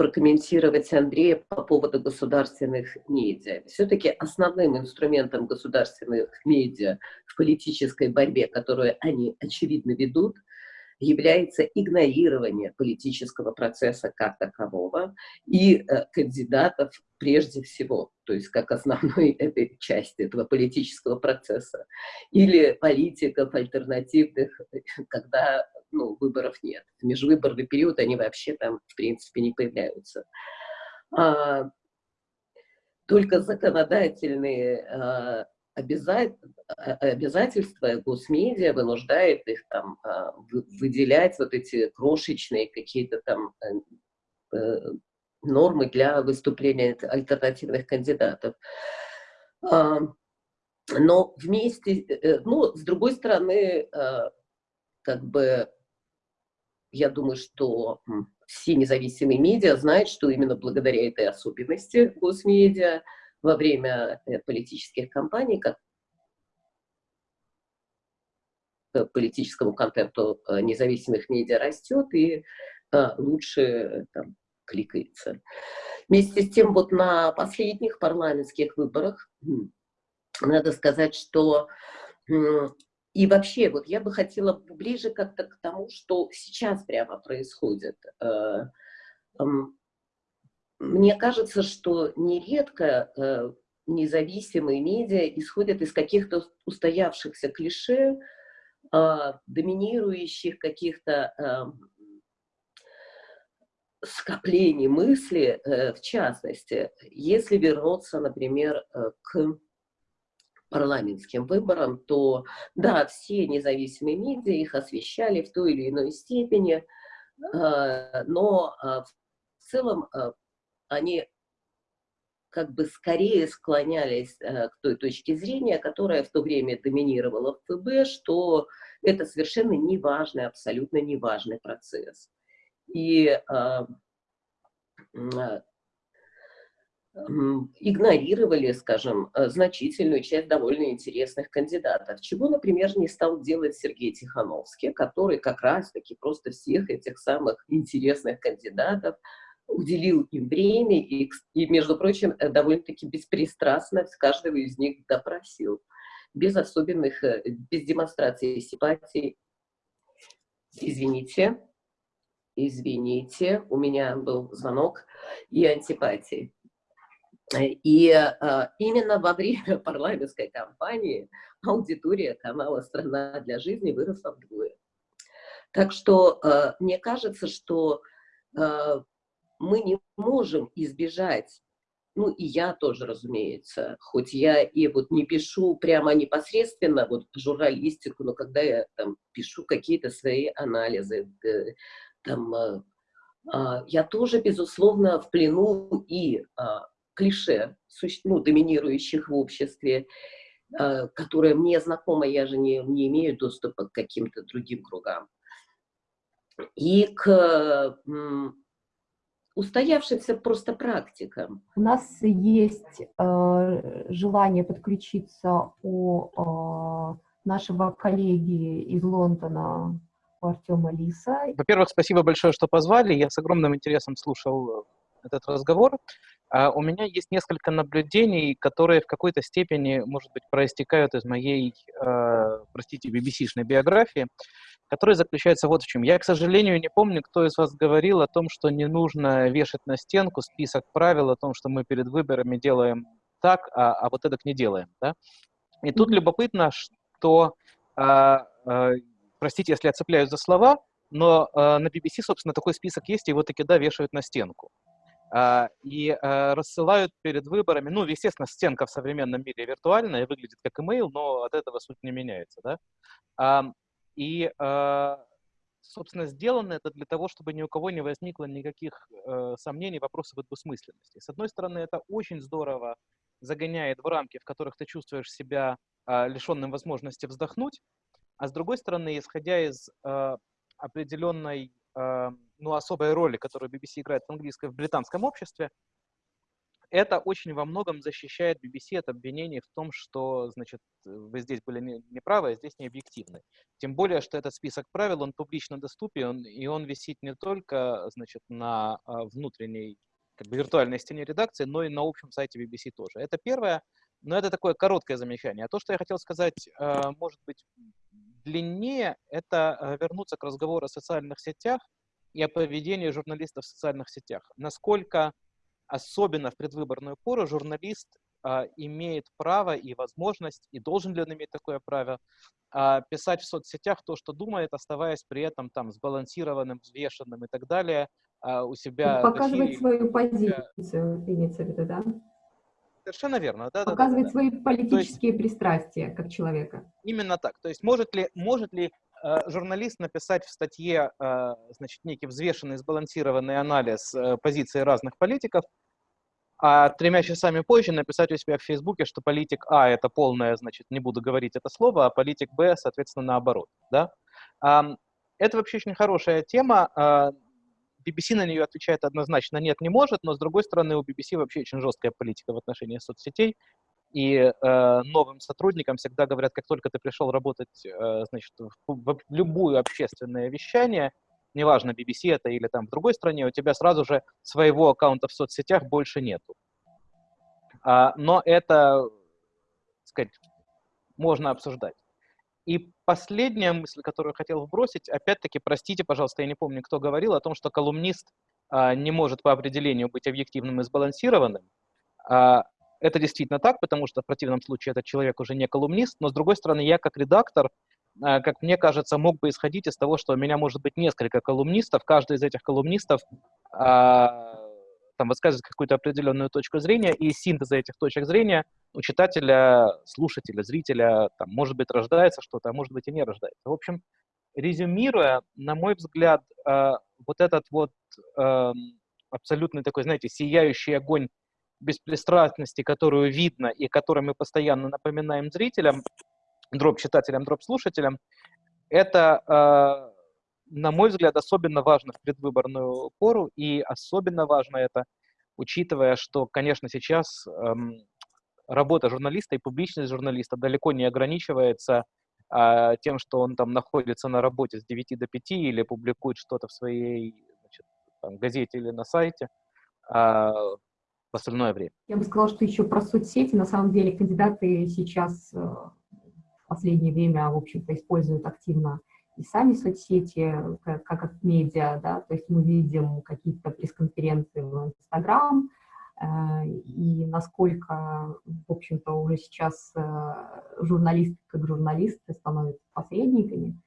прокомментировать Андрея по поводу государственных медиа. Все-таки основным инструментом государственных медиа в политической борьбе, которую они, очевидно, ведут, является игнорирование политического процесса как такового и э, кандидатов прежде всего, то есть как основной этой части этого политического процесса, или политиков альтернативных, когда ну, выборов нет. В межвыборный период они вообще там, в принципе, не появляются. А, только законодательные а, обяза- а, обязательства госмедиа вынуждает их там а, вы- выделять вот эти крошечные какие-то там э, э, нормы для выступления альт- альтернативных кандидатов. А, Но вместе, э, ну, с другой стороны, а, как бы я думаю, что все независимые медиа знают, что именно благодаря этой особенности госмедиа во время э, политических кампаний, как политическому контенту э, независимых медиа растет и э, лучше там, кликается. Вместе с тем, вот на последних парламентских выборах, надо сказать, что и вообще, вот я бы хотела ближе как-то к тому, что сейчас прямо происходит. Мне кажется, что нередко независимые медиа исходят из каких-то устоявшихся клише, а, доминирующих каких-то скоплений мысли, э, в частности, если вернуться, например, э, к парламентским выборам, то да, все независимые медиа их освещали в той или иной степени, а, но в целом они как бы скорее склонялись э, к той точке зрения, которая в то время доминировала в ФБ, что это совершенно неважный, абсолютно неважный процесс. И а, а, игнорировали, скажем, э, значительную часть довольно интересных кандидатов, чего, например, не стал делать Сергей Тихановский, который как раз-таки просто всех этих самых интересных кандидатов уделил им время и, и между прочим, э, довольно-таки беспристрастно каждого из них допросил, без особенных, э, без демонстрации симпатии. Извините, извините, у меня был звонок и антипатии. И а, именно во время парламентской кампании аудитория канала «Страна для жизни» выросла вдвое. Так что а, мне кажется, что а, мы не можем избежать, ну и я тоже, разумеется, хоть я и вот не пишу прямо непосредственно вот журналистику, но когда я там пишу какие-то свои анализы, э, там, э, а, я тоже, безусловно, в плену и а, клише, ну, доминирующих в обществе, а, которое мне знакомо, я же не, не имею доступа к каким-то другим кругам. И к устоявшимся просто практикам. У нас есть э, желание подключиться у э, нашего коллеги из Лондона, у Артема Лиса. Во-первых, спасибо большое, что позвали. Я с огромным интересом слушал этот разговор. Uh, у меня есть несколько наблюдений, которые в какой-то степени, может быть, проистекают из моей, uh, простите, BBC-шной биографии который заключается вот в чем. Я, к сожалению, не помню, кто из вас говорил о том, что не нужно вешать на стенку список правил о том, что мы перед выборами делаем так, а, а вот это не делаем. Да? И тут любопытно, что, а, а, простите, если я цепляюсь за слова, но а, на BBC, собственно, такой список есть, и его таки, да, вешают на стенку. Uh, и uh, рассылают перед выборами, ну, естественно, стенка в современном мире виртуальная, выглядит как имейл, но от этого суть не меняется, да. Uh, и, а, собственно, сделано это для того, чтобы ни у кого не возникло никаких э, сомнений, вопросов о двусмысленности. С одной стороны, это очень здорово загоняет в рамки, в которых ты чувствуешь себя а, лишенным возможности вздохнуть, а с другой стороны, исходя из э, определенной, э, ну, особой роли, которую BBC играет в английском, в британском обществе, это очень во многом защищает BBC от обвинений в том, что, значит, вы здесь были неправы, а здесь не объективны. Тем более, что этот список правил, он публично доступен, и он висит не только, значит, на а, внутренней, как бы, виртуальной стене редакции, но и на общем сайте BBC тоже. Это первое, но это такое короткое замечание. А то, что я хотел сказать, а, может быть, длиннее, это а, вернуться к разговору о социальных сетях и о поведении журналистов в социальных сетях. Насколько особенно в предвыборную пору, журналист а, имеет право и возможность, и должен ли он иметь такое право, а, писать в соцсетях то, что думает, оставаясь при этом там сбалансированным, взвешенным и так далее а, у себя. Показывать свою позицию, имеется в виду, да? Совершенно верно, да. Показывать да, да, свои политические есть, пристрастия как человека. Именно так. То есть может ли, может ли Э, журналист написать в статье э, значит, некий взвешенный, сбалансированный анализ э, позиции разных политиков, а тремя часами позже написать у себя в Фейсбуке, что политик А – это полное, значит, не буду говорить это слово, а политик Б, соответственно, наоборот. Да? Это вообще очень хорошая тема. BBC на нее отвечает однозначно «нет, не может», но, с другой стороны, у BBC вообще очень жесткая политика в отношении соцсетей. и э, новым сотрудникам всегда говорят, как только ты пришел работать, э, значит, в, в любое общественное вещание, неважно, BBC это или там в другой стране, у тебя сразу же своего аккаунта в соцсетях больше нету. А, но это, сказать, можно обсуждать. И последняя мысль, которую хотел вбросить, опять-таки, простите, пожалуйста, я не помню, кто говорил о том, что колумнист а, не может по определению быть объективным и сбалансированным. А, это действительно так, потому что в противном случае этот человек уже не колумнист, но с другой стороны, я как редактор, как мне кажется, мог бы исходить из того, что у меня может быть несколько колумнистов, каждый из этих колумнистов а, там высказывает какую-то определенную точку зрения, и синтеза этих точек зрения у читателя, слушателя, зрителя, там, может быть, рождается что-то, а может быть и не рождается. В общем, резюмируя, на мой взгляд, э, вот этот вот э, абсолютный такой, знаете, сияющий огонь беспристрастности, которую видно и которую мы постоянно напоминаем зрителям, дроп-читателям, дроп-слушателям, это, э, на мой взгляд, особенно важно в предвыборную пору, и особенно важно это, учитывая, что, конечно, сейчас эм, работа журналиста и публичность журналиста далеко не ограничивается а, тем, что он там находится на работе с 9 до 5 или публикует что-то в своей значит, там, газете или на сайте а, в остальное время. Я бы сказала, что еще про соцсети. На самом деле кандидаты сейчас э, последнее время, в общем-то, используют активно и сами соцсети, как, как медиа, да, то есть мы видим какие-то пресс-конференции в Инстаграм, Э, и насколько, в общем-то, уже сейчас э, журналисты как журналисты становятся посредниками.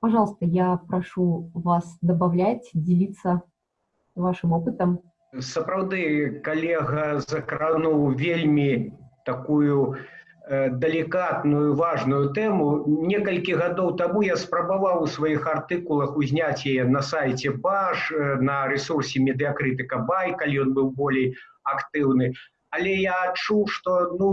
Пожалуйста, я прошу вас добавлять, делиться вашим опытом. Сапраўды калега закрануў вельмі такую Э, далікатную важную тэму некалькі гадоў таму я спрабаваў у сваіх артыкулах узняць яе на сайце баш э, на ресурсе медыакрытыка бай калі ён быў болей актыўны але я адчуў што ну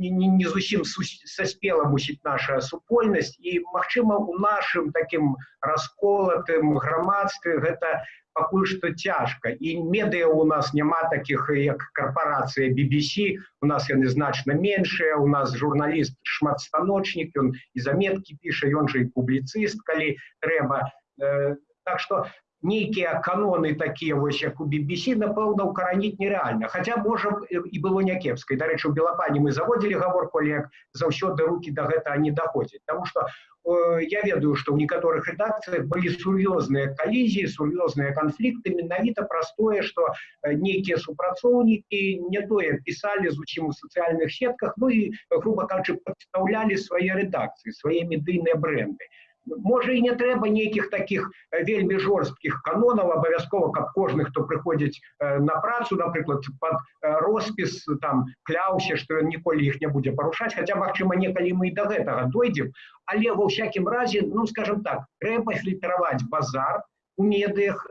не, не, не зусім саспела мусіць наша супольнасць і магчыма у нашым такім расколатым грамадстве гэта пакуль што цяжка і медыа у нас няма таких як карпорацыя BBC у нас яны значна меншыя у нас журналіст шматстаночнік ён і заметкі піша ён жа і публіцыст калі трэба э, так что нейкія каноны такія вось як у BBC напэўна укараніць нереальна Хаця можа і было някепскай дарэчы у белапані мы заводзілі гаворку як заўсёды руки до гэта не даходзяць Таму что э, я ведаю что ў некаторых рэдакцыях былі сур'ёзныя калізіі сур'ёзныя канфлікты менавіта простое что нейкія супрацоўнікі не тое пісалі зусім у сацыяльных сетках Ну і грубо кажучы падстаўлялі свае рэдакцыі свае медыйныя бренды можа і не трэба нейкіх таких вельмі жорсткіх канонаў абавязкова каб кожны хто прыходзіць на працу напрыклад под роспіс там кляўся што ён ніколі іх не будзе парушаць хаця магчыма некалі мы і до гэтага дойдзем але ва ўсякім разе ну скажем так трэба фільтраваць базар у медыях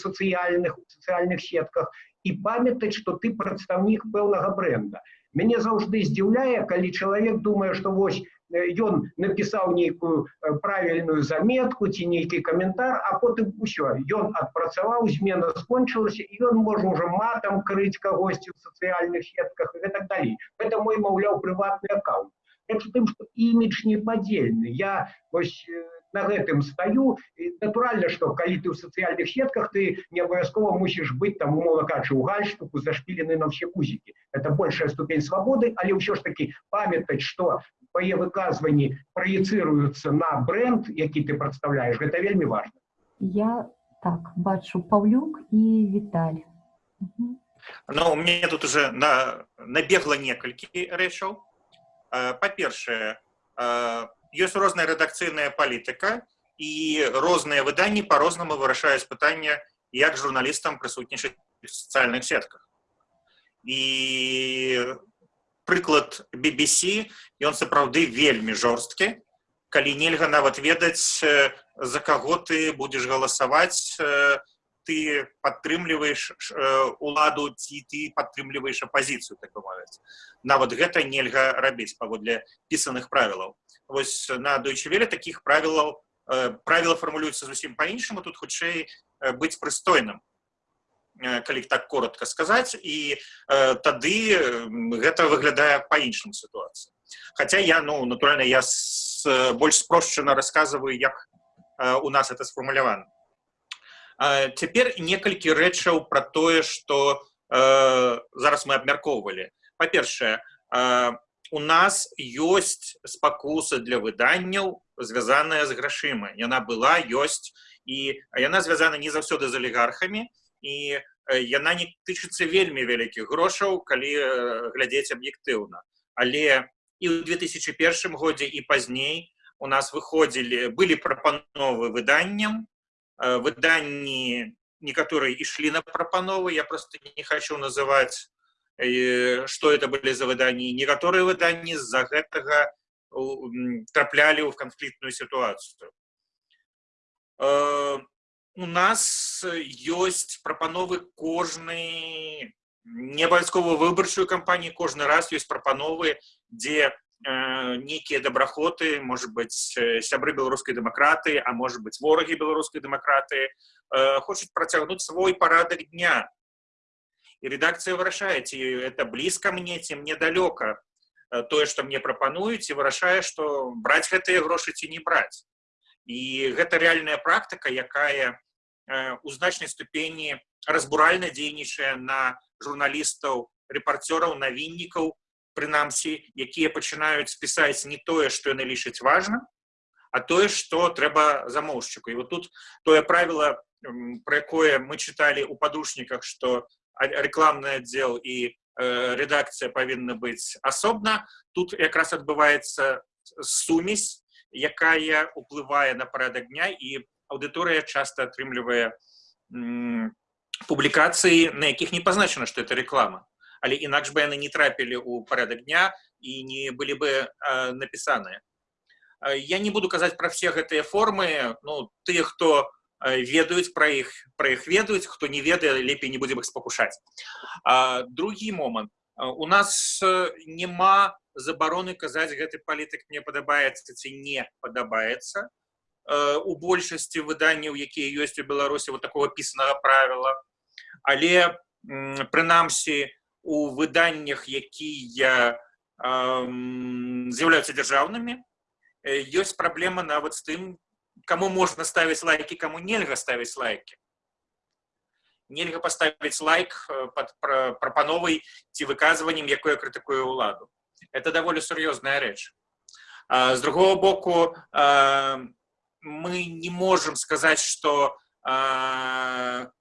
сацыяльных сацыяльных сетках і памятаць што ты прадстаўнік пэўнага бренда мяне заўжды здзіўляе калі чалавек думае што вось ён напісаў нейкую правільную заметку ці нейкі каментар а потым усё ён адпрацаваў змена скончылася і ён можа уже матам крыць кагосьці в сацыяльных сетках і так далей это мой маўляў прыватны аккаунт тым что імідж непадзельны я вось на гэтым стаю натуральна что калі ты ў сацыяльных сетках ты не абавязкова мусіш быць там умова кажучы у гальштуку зашпілены на все музыкі это большая ступень свабоды але ўсё ж таки памятаць что твае выказванні праецыруюцца на бренд які ты прадстаўляешь гэта вельмі важно я так бачу паўлюк і віталь ну у мне тут уже на набегла некалькі рэчаў па-першае ёсць розная рэдакцыйная палітыка і розныя выданні по-рознаму вырашаюць пытанне як журналістам прысутнічаць в сацыяльных сетках і прыклад BBC ён сапраўды вельмі жорсткі калі нельга нават ведаць за каго ты будзеш галасаваць ты падтрымліваеш уладу ці ты падтрымліваеш апозіцыю так мовіць нават гэта нельга рабіць паводле пісаных правілаў вось на дойчевеле таких правілаў правіла фармулююцца зусім по-іншаму тут хутчэй быць прыстойным калі так коротко сказаць і тады гэта выглядае па-іншым сітуацыі Хаця я ну натуральна я с, больш спрошчана рассказываю як у нас это сфармулявана Цяпер некалькі рэчаў пра тое што зараз мы абмяркоўвалі па-першае у нас ёсць спакуса для выданняў звязаная з грашыма. Яна была ёсць і яна звязана не заўсёды з алігархамі і яна не тычыцца вельмі вялікіх грошаў калі глядзець аб'ектыўна. Але і ў 2001 годзе і пазней у нас выходзілі былі прапановы выданням выданні некаторыя ішлі на прапановы я просто не хочу называть что это были за выданні некаторыя выданні з-за гэтага траплялі ў канфліктную сітуацыю у нас ёсць прапановы кожнай не абавязкова выбарчую кампанію кожны раз ёсць прапановы дзе э, нейкія дабрахоты может быть сябры беларускай дэмакраты а может быть ворагі беларускай дэмакраты э, хочуць працягнуць свой парадак дня і редакцыя вырашае ці это блізка мне ці мне далёка тое што мне прапануюць і вырашае што браць гэтыя грошы ці не браць і гэта рэальная практыка якая у значнай ступені разбуральна дзейнічае на журналістаў рэпарцёраў навіннікаў Прынамсі якія пачынаюць пісаць не тое што яны лічаць важна а тое што трэба замоўшчыку. І вот тут тое правіла пра якое мы чыталі ў падручніках што рэкламны аддзел і э, рэдакцыя павінна быць асобна. Тут якраз адбываецца сумесь якая уплывае на парадак дня і аўдыторыя часта атрымлівае публікацыі на якіх не пазначана што это реклама але інакш бы яны не трапілі ў парадак дня і не былі бы э, напісаныя. Я не буду казаць пра все гэтыя формы. Ну тыя хто ведаюць пра іх пра іх ведаюць хто не ведае лепей не будзем іх спакушаць. Другі момант. У нас няма забароны казаць гэты палітык мне падабаецца ці не падабаецца. У большасці выданняў якія ёсць у беларусі вот такого пісанага правіла. Але прынамсі у выданнях якія з'яўляюцца дзяржаўнымі ёсць праблема нават з тым кому можна ставіць лайки кому нельга ставіць лайки нельга паставіць лайк под прапановай ці выказваннем якое крытыкуе ўладу это даволі сур'ёзная рэч з другого боку мы не можем сказаць что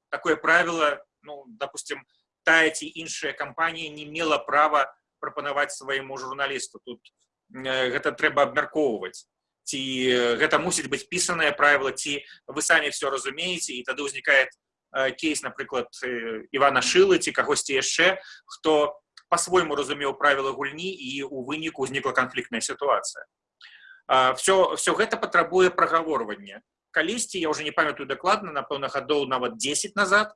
такое правило ну допустим тая ці іншая кампанія не мела права прапанаваць свайму журналісту тут гэта трэба абмяркоўваць ці гэта мусіць быць пісанае правіла ці вы самі все разумееце і тады ўзнікае кейс напрыклад ивана шылы ці кагосьці яшчэ хто по-свойму разумеў правіла гульні і у выніку ўзнікла канфліктная сітуацыя все все гэта патрабуе прагаворвання калісьці я уже не памятаю дакладна напэўна гадоў нават 10 назад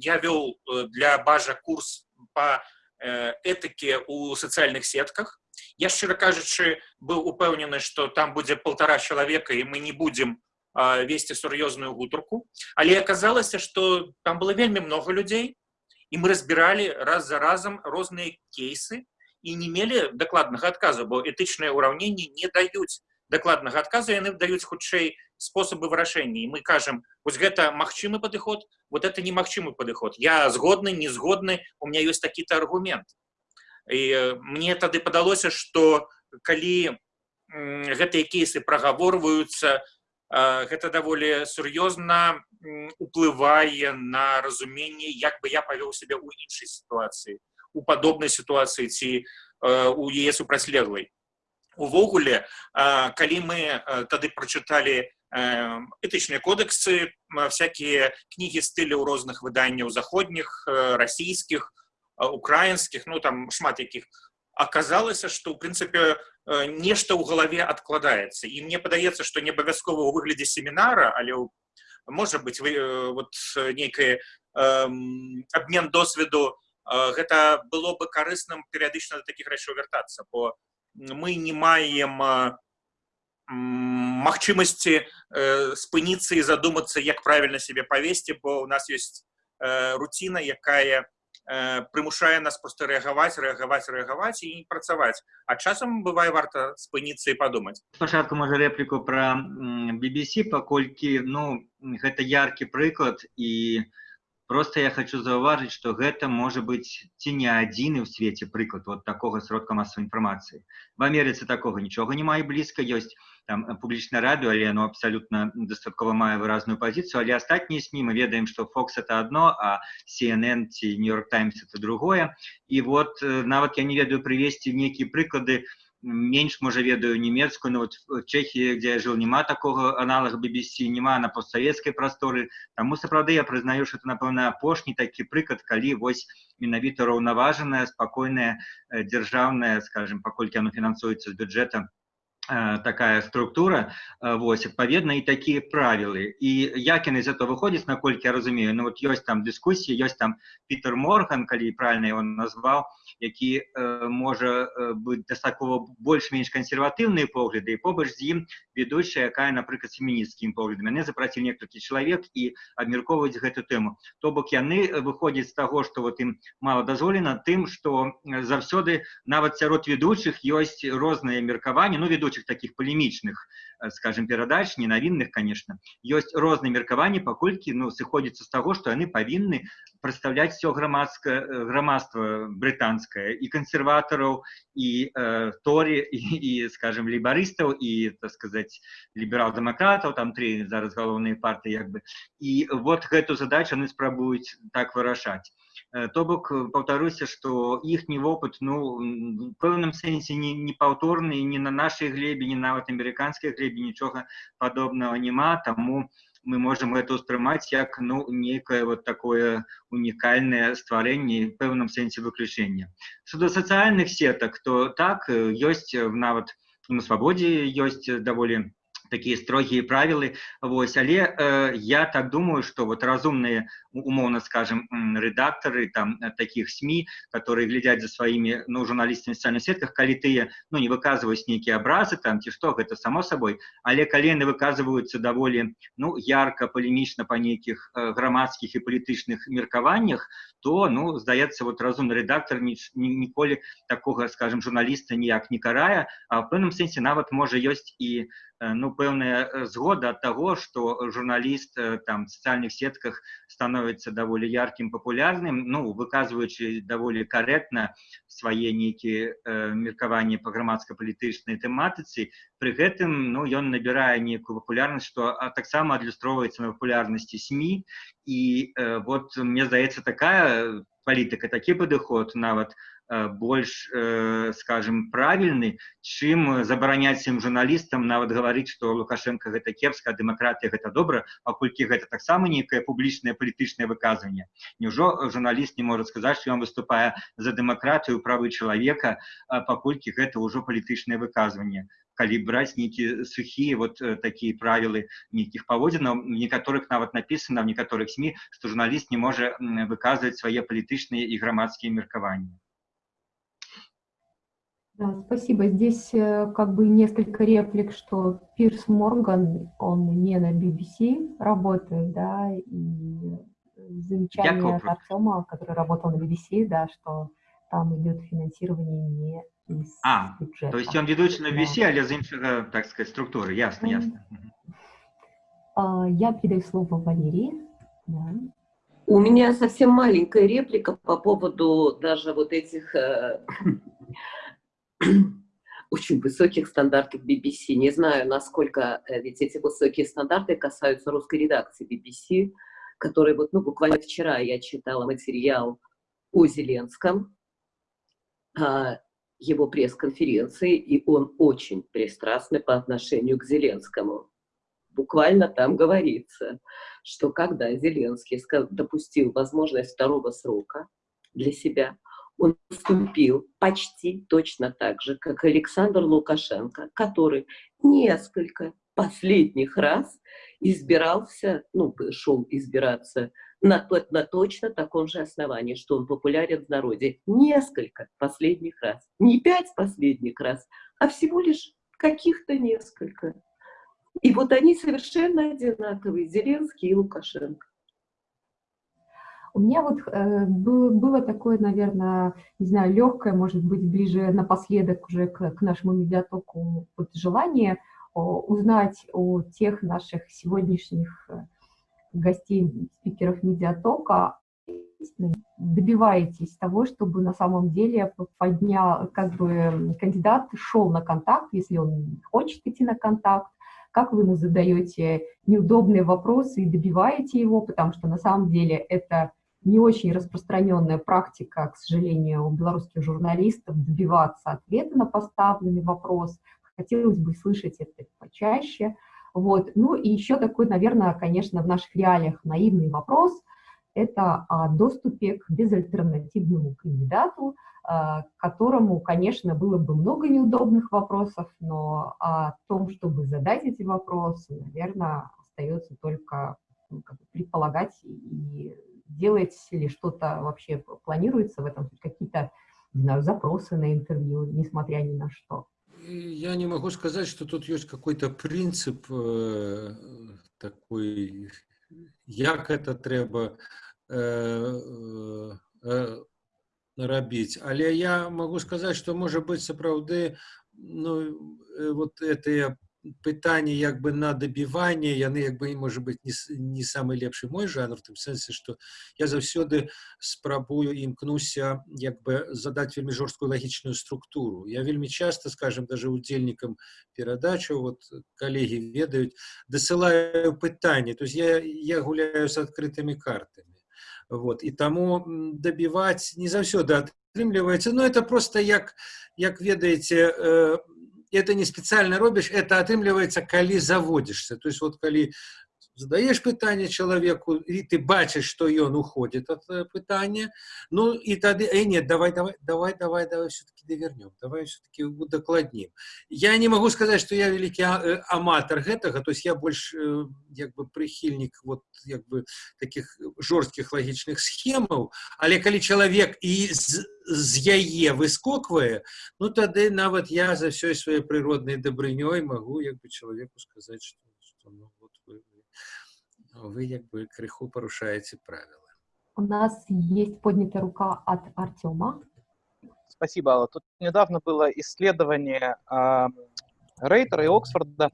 я вёл э, для бажа курс по э, этыке у сацыяльных сетках я шчыра кажучы быў упэўнены что там будзе полтора чалавека і мы не будем весці сур'ёзную гутарку але аказалася что там было вельмі много людзей і мы разбіралі раз за разам розныя кейсы і не мелі дакладнага адказу бо этычныя ўраўненні не даюць дакладнага адказу яны даюць хутчэй спосабы вырашэння і мы кажам вось гэта магчымы падыход вот это немагчымы падыход я згодны не згодны у меня ёсць такі-то аргумент і мне тады падалося что калі гэтыя кейсы прагаворваюцца гэта даволі сур'ёзна уплывае на разуменне як бы я павёў сябе ў іншай сітуацыі у падобнай сітуацыі ці у яе супрацьлеглай увогуле калі мы тады прочыталі этычныя кодексы всякие кнігі стылі ў розных выданняў заходніх расійскіх украінскіх ну там шмат якіх аказалася что ў прынцыпе нешта ў галаве адкладаецца і мне падаецца что не абавязкова ў выглядзе семінара але можа быть вы вот нейкае обмен досведу гэта было бы карысным перыядычна да таких рэчаў вяртацца бо мы не маем магчымасці э, спыніцца і задумацца як правільна сябе павесці бо у нас ёсць э, руціна якая э, прымушае нас просто рэагаваць рэагаваць рэагаваць і працаваць а часам бывае варта спыніцца і падумаць спачатку можа рэпліку пра м, BBC паколькі ну гэта яркі прыклад і просто я хочу заўважыць што гэта можа быць ці не адзіны ў свеце прыклад вот такога сродка масавай інфармацыі в Амерыцы такога нічога не мае блізка ёсць там э, публічнае радыё але оно абсалютна дастаткова мае выразную пазіцыю але астатнія сМ мы ведаем што Fox это одно а CNN ці Нью-Йорк Таймс это другое і вот э, нават я не ведаю прывесці нейкія прыклады менш можа ведаю нямецкую но вот в Чехії дзе я жыў няма такога аналага BBC няма на постсавецкай прасторы таму сапраўды я прызнаю что это напэўна апошні такі прыклад калі вось менавіта раўнаважаная спакойная э, дзяржаўная скажем паколькі оно фінансуецца з бюджэта Э, такая структура э, вось адпаведна і такія правілы і як яны з этого выходзяць наколькі я разумею ну вот ёсць там дыскусіі ёсць там Пітер морган калі правильно он назваў які э, можа э, быць дастаткова больш-менш кансерватыўныя погляды і побач з ім ведущая якая напрыклад фемінісцкім поглядам мяне запраціў некалькі чалавек і абмяркоўваць гэту тэму то бок яны выходзяць з таго што вот ім мала дазволена тым што заўсёды нават сярод ведучых ёсць розныя меркаванні ну ведучых ведучых таких полемічных э, скажем перадач ненавінных конечно ёсць розныя меркаванні паколькі ну сыходзіцца з таго што яны павінны прадстаўляць все грамадскае э, грамадства брытанскае і кансерватараў і э, торі і, і скажем лейбарыстаў і так сказать ліберал-дэмакратаў там три зараз галоўныя партыі як бы і вот гэту задачу яны спрабуюць так вырашаць Э, то бок э, паўтаруся што іхні вопыт ну пэўным сэнсе не, не паўторны не на нашай глебе не нават амерыканскай глебе нічога падобнага няма таму мы можемм гэта ўспрымаць як ну некае вот такое унікальнае стварэнне пэўным сэнсе выключэння что да сацыяльных сетак то так ёсць нават на свабодзе ёсць даволі такие строгие правілы Вось але э, я так думаю что вот разумные умовно скажем редакторы там э, таких сми которые глядят за своими ну журналистами социальных сетках калі тыя ну не выказываюць нейкія образы там ці что гэта само собой але калены выказываются даволі ну ярко полемічна по нейкіх э, грамадскіх і палітычных меркаваннях то ну здаецца вот разумны редактор ні, ні, ніколі такого скажем журналіста ніяк не карая а в пэўным сэнсе нават можа ёсць і Э, ну пэўная э, згода ад таго што журналіст э, там сацыяльных сетках становіцца даволі яркім папулярным ну выказваючы даволі карэктна свае нейкія э, меркаванні па грамадска-палітычнай тэматыцы пры гэтым ну ён набірае нейкую папулярнасць што таксама адлюстроўваецца на папулярнасці сМ і э, вот мне здаецца такая палітыка такі падыход нават Э, больш э, скажем правільны чым забараняць ім журналістам нават гаварыць што лукашенко гэта кепска дэмакратія гэта добра паколькі гэта таксама нейкае публічнае палітычнае выказванне Няўжо журналіст не можа сказаць што ён выступае за дэмакратыю правы чалавека паколькі гэта ўжо палітычнае выказванне калі браць нейкія сухія вот э, такія правілы нейкіх паводзінаў некаторых нават напісана в некаторых сМ што журналіст не можа выказваць свае палітычныя і грамадскія меркаванні Да, спасибо. Здесь э, как бы несколько реплик, что Пирс Морган, он не на BBC работает, да, и замечание от Артема, который работал на BBC, да, что там идет финансирование не из А, бюджета. то есть он ведущий на BBC, Да. але з іншага, так сказать, структуры. Ясно, Мгм. ясно. А, Я передаю слово Валерии. Да. У меня совсем маленькая реплика по поводу даже вот этих э, очень высоких стандартов BBC. Не знаю, насколько э, ведь эти высокие стандарты касаются русской редакции BBC, который вот, ну, буквально вчера я читала материал о Зеленском, а, его пресс-конференции, и он очень пристрастный по отношению к Зеленскому. Буквально там говорится, что когда Зеленский допустил возможность второго срока для себя, он поступил почти точно так же, как Александр Лукашенко, который несколько последних раз избирался, ну, шел избираться на, на точно таком же основании, что он популярен в народе. Несколько последних раз. Не пять последних раз, а всего лишь каких-то несколько. И вот они совершенно одинаковые, Зеленский и Лукашенко. У меня вот э, было, такое, наверное, не знаю, легкое, может быть, ближе напоследок уже к, нашему медиатоку вот желание о, узнать о тех наших сегодняшних э, гостей, спикеров медиатока, добиваетесь того, чтобы на самом деле поднял, как бы кандидат шел на контакт, если он хочет идти на контакт, как вы ему задаете неудобные вопросы и добиваете его, потому что на самом деле это не очень распространенная практика, к сожалению, у белорусских журналистов добиваться ответа на поставленный вопрос. Хотелось бы слышать это почаще. Вот. Ну и еще такой, наверное, конечно, в наших реалиях наивный вопрос – это о доступе к безальтернативному кандидату, а, которому, конечно, было бы много неудобных вопросов, но о том, чтобы задать эти вопросы, наверное, остается только ну, предполагать и делать ли что-то вообще планируется в этом, какие-то, запросы на интервью, несмотря ни на что. Я не могу сказать, что тут есть какой-то принцип э, такой, як это треба э, э, рабіць але я могу сказать что может быть сапраўды ну вот это пытанне як бы на дабіванне яны як бы может быть не, не самый лепшы мой жанр в тым сэнсе что я заўсёды спрабую імкнуся як бы задать вельмі жорсткую лагічную структуру я вельмі часто скажем даже удзельнікам перадачу вот коллеги ведаюць дасылаю пытанне то есть я я гуляю с открытыми картами вот и тому добивать не заўсёды атрымліваецца но это просто як як ведаеце э, это не специально робишь, это атрымліваецца калі заводишься то есть вот калі задаешь пытанне человеку и ты бачишь что ён уходит от э, пытания ну и тады э, нет давай давай давай давай давай все-таки довернем давай все-таки докладним я не могу сказать что я великий э, аматор гэтага то есть я больше як бы прихильник вот як бы таких жорсткіх лагічных схемаў але калі человек і з, з яе выскоквае ну тады нават я за всей своей природной добрынёй могу як бы человеку сказать что, что ну, вот вы, вы як бы крыху порушаете правила. У нас есть поднятая рука от Артема. Спасибо, Алла. Тут недавно было исследование э, Рейтера и Оксфорда,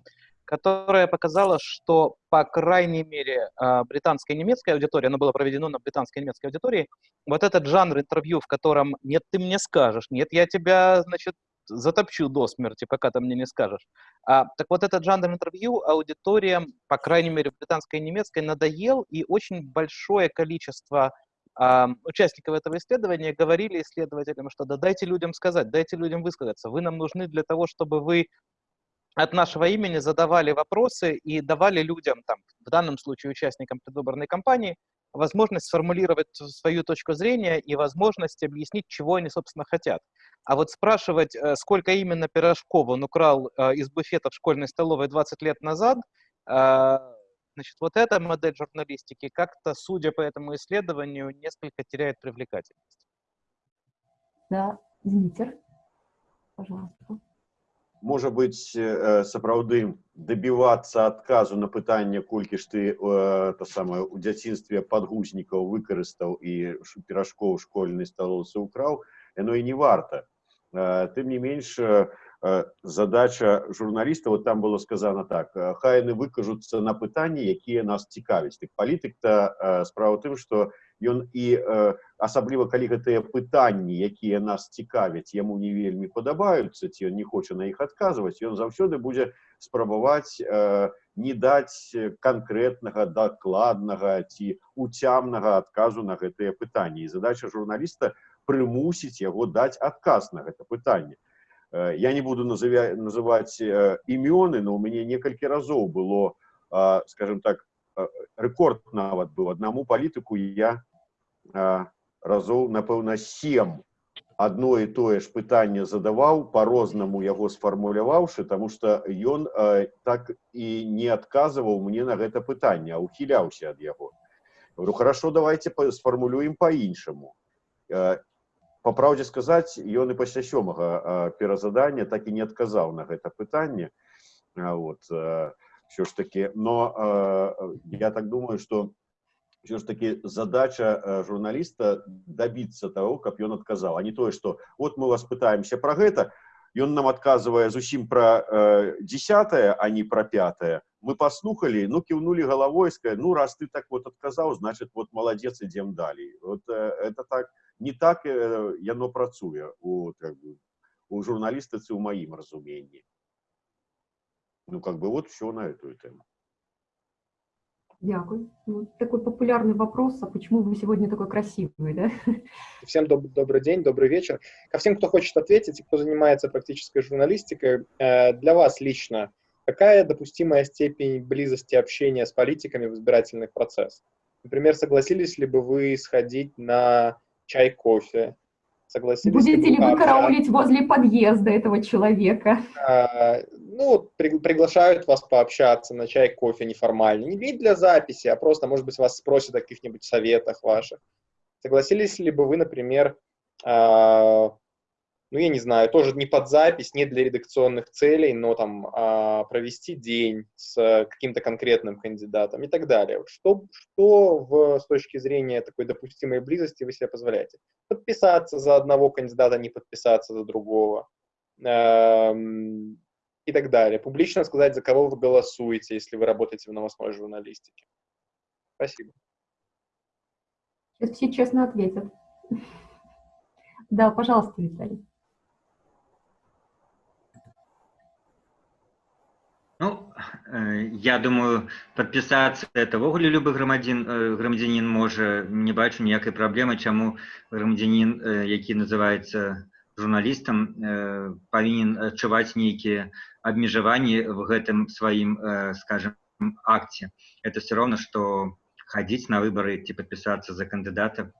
которое показало, что, по крайней мере, э, британская и немецкая аудитория, оно было проведено на британской и немецкой аудитории, вот этот жанр интервью, в котором «нет, ты мне скажешь», «нет, я тебя, значит, затопчу до смерти, пока ты мне не скажешь. А, так вот этот жанр интервью аудиториям, по крайней мере, британской и немецкой, надоел, и очень большое количество а, участников этого исследования говорили исследователям, что да дайте людям сказать, дайте людям высказаться, вы нам нужны для того, чтобы вы от нашего имени задавали вопросы и давали людям, там, в данном случае участникам предвыборной кампании, возможность сформулировать свою точку зрения и возможность объяснить, чего они, собственно, хотят. А вот спрашивать, э, сколько именно пирожков он украл э, из буфета в школьной столовой 20 лет назад, э, значит, вот эта модель журналистики как-то, судя по этому исследованию, несколько теряет привлекательность. Да, Дмитрий, пожалуйста. можа быць сапраўды дабівацца адказу на пытанне колькі ж ты то самае у дзяцінстве падгузнікаў выкарыстаў і пиражкоў школьнай сталоўцы ўкраў яно і не варта тым не менш задача журналіста вот там было сказано так хай яны выкажуцца на пытанні якія нас цікавяць так палітык то справа тым что ён і асабліва калі гэтыя пытанні якія нас цікавяць яму не вельмі падабаюцца ці ён не хоча на іх адказваць ён заўсёды будзе спрабаваць не даць канкрэтнага дакладнага ці уцямнага адказу на гэтыя пытанні і задача журналіста прымусіць яго даць адказ на гэта пытанне я не буду называць імёны но у мяне некалькі разоў было скажем так рэкорд нават быў аднаму палітыку я разоў напэўна сем одно і тое ж пытанне задаваў по-рознаму яго сфармуляваўшы тому что ён так і не адказваў мне на гэта пытанне а ухіляўся ад яго. Говорю хорошо давайте сфармулюем по-іншаму по праўдзе сказаць ён і пасля сёмага перазадання так і не адказаў на гэта пытанне. Вот все ж таки но я так думаю что все ж таки задача э, журналиста добиться того, как он отказал, а не то, что вот мы вас пытаемся про это, и он нам отказывая зусім про э, десятое, а не про пятое. Мы послухали, ну кивнули головой, сказали, ну раз ты так вот отказал, значит вот молодец, идем далее. Вот э, это так, не так э, яно працуе у, как бы, у журналиста, это в моим разумении. Ну как бы вот все на эту тему. Дякую. Ну, такой популярный вопрос, а почему вы сегодня такой красивый, да? Всем доб добрый день, добрый вечер. Ко всем, кто хочет ответить и кто занимается практической журналистикой, э, для вас лично, какая допустимая степень близости общения с политиками в избирательный процесс? Например, согласились ли бы вы сходить на чай, кофе? Согласились Будете ли вы караулить возле подъезда этого человека? А, ну, при- приглашают вас пообщаться на чай, кофе неформально. Не для записи, а просто, может быть, вас спросят о каких-нибудь советах ваших. Согласились ли бы вы, например, а, ну, я не знаю, тоже не под запись, не для редакционных целей, но там а, провести день с каким-то конкретным кандидатом и так далее. Что, что в, с точки зрения такой допустимой близости вы себе позволяете? Подписаться за одного кандидата, не подписаться за другого. Эм, и так далее. Публично сказать, за кого вы голосуете, если вы работаете в новостной журналистике. Спасибо. Сейчас все честно ответят. Да, пожалуйста, Виталий. Ну, э, я думаю, подпісацца это ўвогуле любы грамадзін э, грамадзянін можа не бачу ніякай праблемы чаму грамадзянін э, які называецца журналістам э, павінен адчуваць нейкія абмежаванні в гэтым сваім э, скажем акце это все роўна што хадзіць на выбары ці падпісацца за кандыдата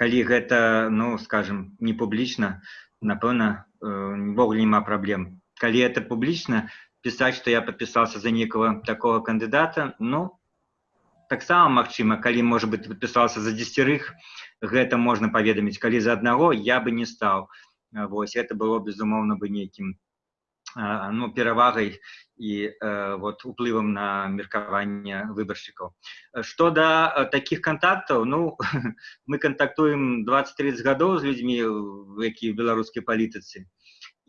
калі гэта ну скажем не публічна напэўна ўвогуле няма праблем калі это публічна писать, что я подписался за некого такого кандидата, ну, таксама магчыма, калі, может быть, подписался за десятерых, гэта можно паведаміць, калі за одного я бы не стал. Вось, это было, безумоўна, бы нейкім ну, перавагай і вот, уплывам на меркаванне выбаршчыкаў. Што да таких контактаў, ну, мы контактуем 20-30 гадоў з людзьмі, якія ў беларускай палітыцы.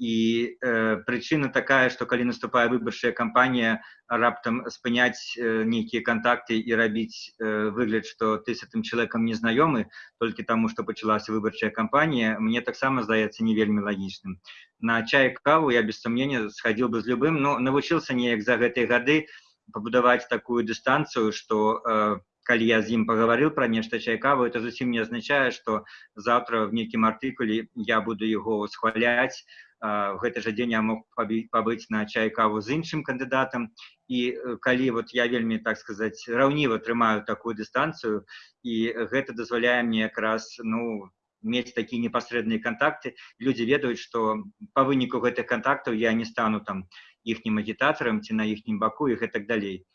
І э, прычына такая, што калі наступае выбарчая кампанія раптам спыняць э, нейкія кантакты і рабіць э, выгляд, што ты з гэтым чалавекам не знаёмы толькі таму, што пачалася выбарчая кампанія, мне таксама здаецца не вельмі лагічным. На чай каву я без сумнення схадзіў бы з любым, но навучыўся неяк за гэтыя гады пабудаваць такую дыстанцыю, што э, калі я з ім пагаварыў пра нешта чайкаву, это зусім не азначае, што заўтра в нейкім артыкуле я буду яго схваляць, в гэты жа дзень я мог пабыць на чай каву з іншым кандыдатам і калі вот я вельмі так сказаць раўніва трымаю такую дыстанцыю і гэта дазваляе мне якраз ну мець такія непасрэдныя кантакты людзі ведаюць што па выніку гэтых кантактаў я не стану там іхнім агітатарам ці на іхнім баку і гэтак далей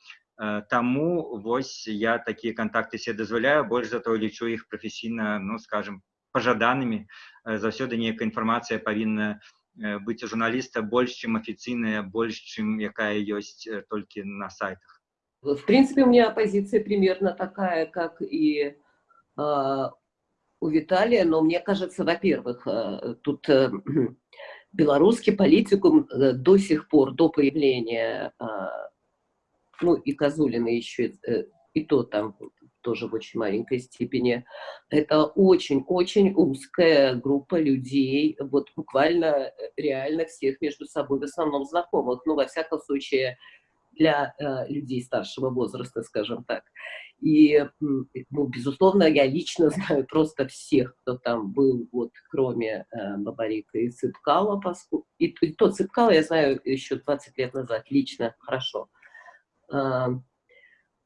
Таму вось я такія кантакты себе дазваляю больш за то лічу іх прафесійна ну скажем пажаданымі заўсёды нейкая інфармацыя павінна быць у журналіста больш чым афіцыйная больш чым якая ёсць толькі на сайтах в принципе у меня позиция примерно такая как и э, у Виталия но мне кажется во-первых э, тут э, белорусский политикум э, до сих пор до появления э, ну и Козулина еще э, и то там тоже в очень маленькой степени. Это очень-очень узкая группа людей, вот буквально э, реально всех между собой, в основном знакомых, ну, во всяком случае, для э, людей старшего возраста, скажем так. И, ну, безусловно, я лично знаю просто всех, кто там был, вот, кроме э, Бабарика и Цыпкала, поскольку... и, и тот Цыпкала я знаю еще 20 лет назад, лично, хорошо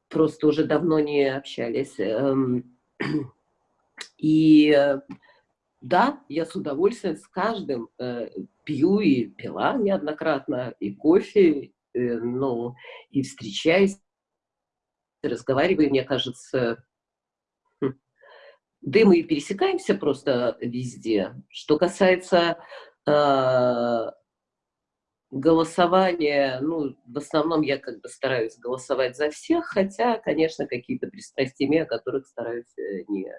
просто уже давно не общались. Эм, и э, да, я с удовольствием с каждым э, пью и пила неоднократно, и кофе, э, ну, и встречаюсь, разговариваю, мне кажется, хм, да и мы пересекаемся просто везде. Что касается голосование, ну, в основном я как бы стараюсь голосовать за всех, хотя, конечно, какие-то пристрастия, о которых стараюсь э, не,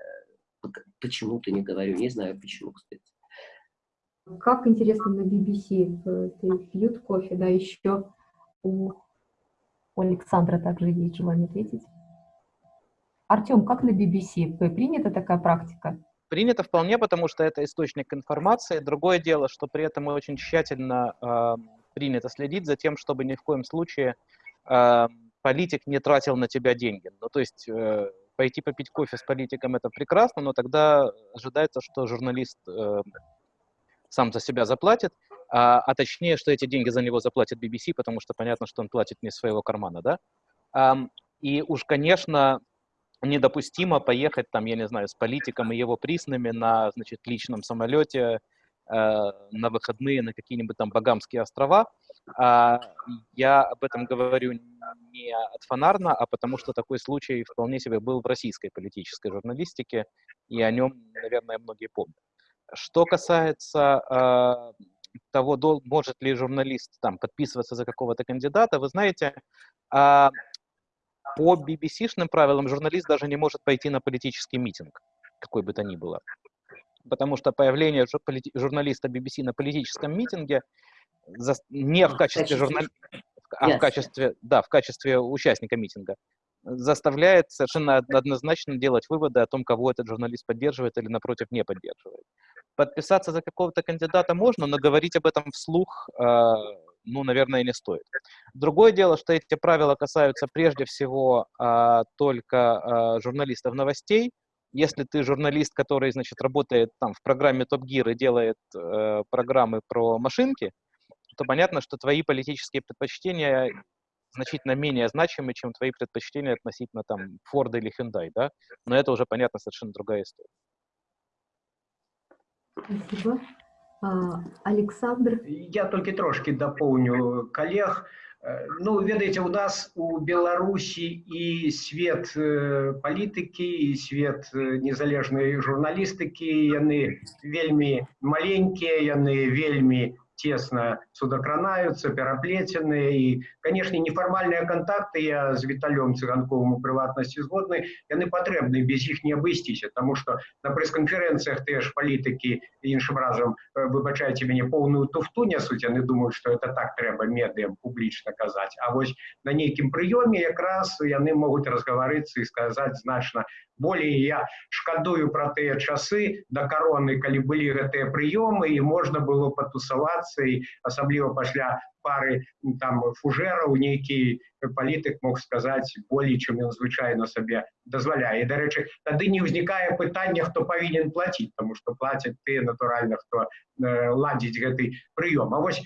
почему-то не говорю, не знаю почему, кстати. Как интересно на BBC э, ты пьют кофе, да, еще у, Александра также есть желание ответить. Артем, как на BBC? Принята такая практика? Принято вполне, потому что это источник информации. Другое дело, что при этом очень тщательно э, принято следить за тем, чтобы ни в коем случае э, политик не тратил на тебя деньги. Ну, то есть э, пойти попить кофе с политиком – это прекрасно, но тогда ожидается, что журналист э, сам за себя заплатит, а, а точнее, что эти деньги за него заплатит BBC, потому что понятно, что он платит не из своего кармана, да? А, и уж, конечно, недопустимо поехать там, я не знаю, с политиком и его присными на, значит, личном самолете на выходные на какие-нибудь там Багамские острова. А, я об этом говорю не от фонарно, а потому что такой случай вполне себе был в российской политической журналистике, и о нем, наверное, многие помнят. Что касается э, того, может ли журналист там подписываться за какого-то кандидата, вы знаете, э, по BBC-шным правилам журналист даже не может пойти на политический митинг, какой бы то ни было. Потому что появление журналиста BBC на политическом митинге не в качестве журналиста, а в качестве, да, в качестве участника митинга, заставляет совершенно однозначно делать выводы о том, кого этот журналист поддерживает или, напротив, не поддерживает. Подписаться за какого-то кандидата можно, но говорить об этом вслух, э, ну, наверное, не стоит. Другое дело, что эти правила касаются прежде всего э, только э, журналистов новостей. Если ты журналист, который, значит, работает там в программе Top Gear и делает э, программы про машинки, то понятно, что твои политические предпочтения значительно менее значимы, чем твои предпочтения относительно там Ford или Hyundai, да? Но это уже, понятно, совершенно другая история. Спасибо. А, Александр? Я только трошки дополню коллег. Э, ну, ведаеце, у нас у Беларусі і свет э, палітыкі і свет э, незалежнай журналістыкі яны вельмі маленькія, яны вельмі тесно судакранаюцца пераплеценыя і канешне нефармальныя контакты я з віталём цыганковым у прыватнасці згодны яны патрэбны без іх не абысціся тому что на прэс-канферэнцыях тыя ж палітыкі іншым разам э, выбачайце мяне поўную туфту нясуць яны думаюць что это так трэба медыям публічна казаць А вось на нейкім прыёме якраз яны могуць разгаварыцца і сказаць значна болей я шкадую пра тыя часы да кароны калі былі гэтыя прыёмы і можна было патусавацца і асабліва пасля пары там фужэраў нейкі палітык мог сказаць болей чым ён звычайна сабе дазваляе дарэчы тады не ўзнікае пытання хто павінен плаціць тому что плацяць тыя натуральна хто э, ладзіць гэты прыём А вось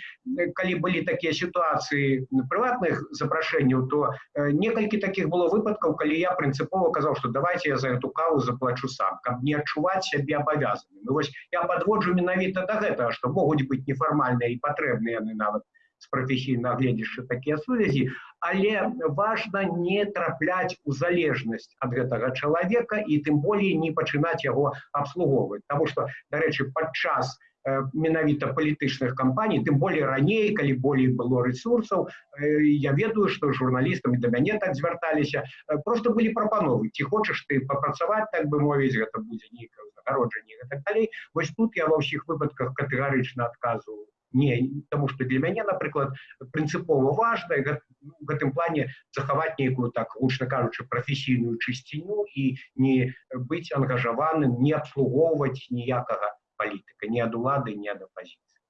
калі былі такія сітуацыі прыватных запрашэнняў то э, некалькі такіх было выпадкаў калі я прынцыпова казаў что давайте я за эту каву заплачу сам каб не адчуваць сябе абавязаны ну, вось я подводжу менавіта да гэтага что могуць быць нефармальныя і патрэбныя яны нават з прафесійнага гледзяшча такія сувязі але важна не трапляць у залежнасць ад гэтага чалавека і тым болей не пачынаць яго абслугоўваць Таму што дарэчы падчас э, менавіта палітычных кампаній тым болей раней калі болей было рэсурсаў э, я ведаю што журналістам да мяне так звярталіся э, просто былі прапановы ці хочаш ты папрацаваць так бы мовіць гэта будзе нейкае загароджанне так далей вось тут я ва ўсіх выпадках катэгарычна адказваю не тому что для мяне напрыклад прынцыпова важна в гэтым плане захаваць нейкую так гучна кажучы прафесійную чысціню і не быць ангажаваным не абслугоўваць ніякага палітыка ни ад улады ни ад оппозиции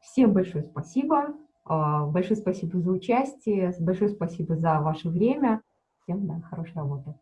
всем большое спасибо а, большое спасибо за участие большое спасибо за ваше время всем да, хорошей работы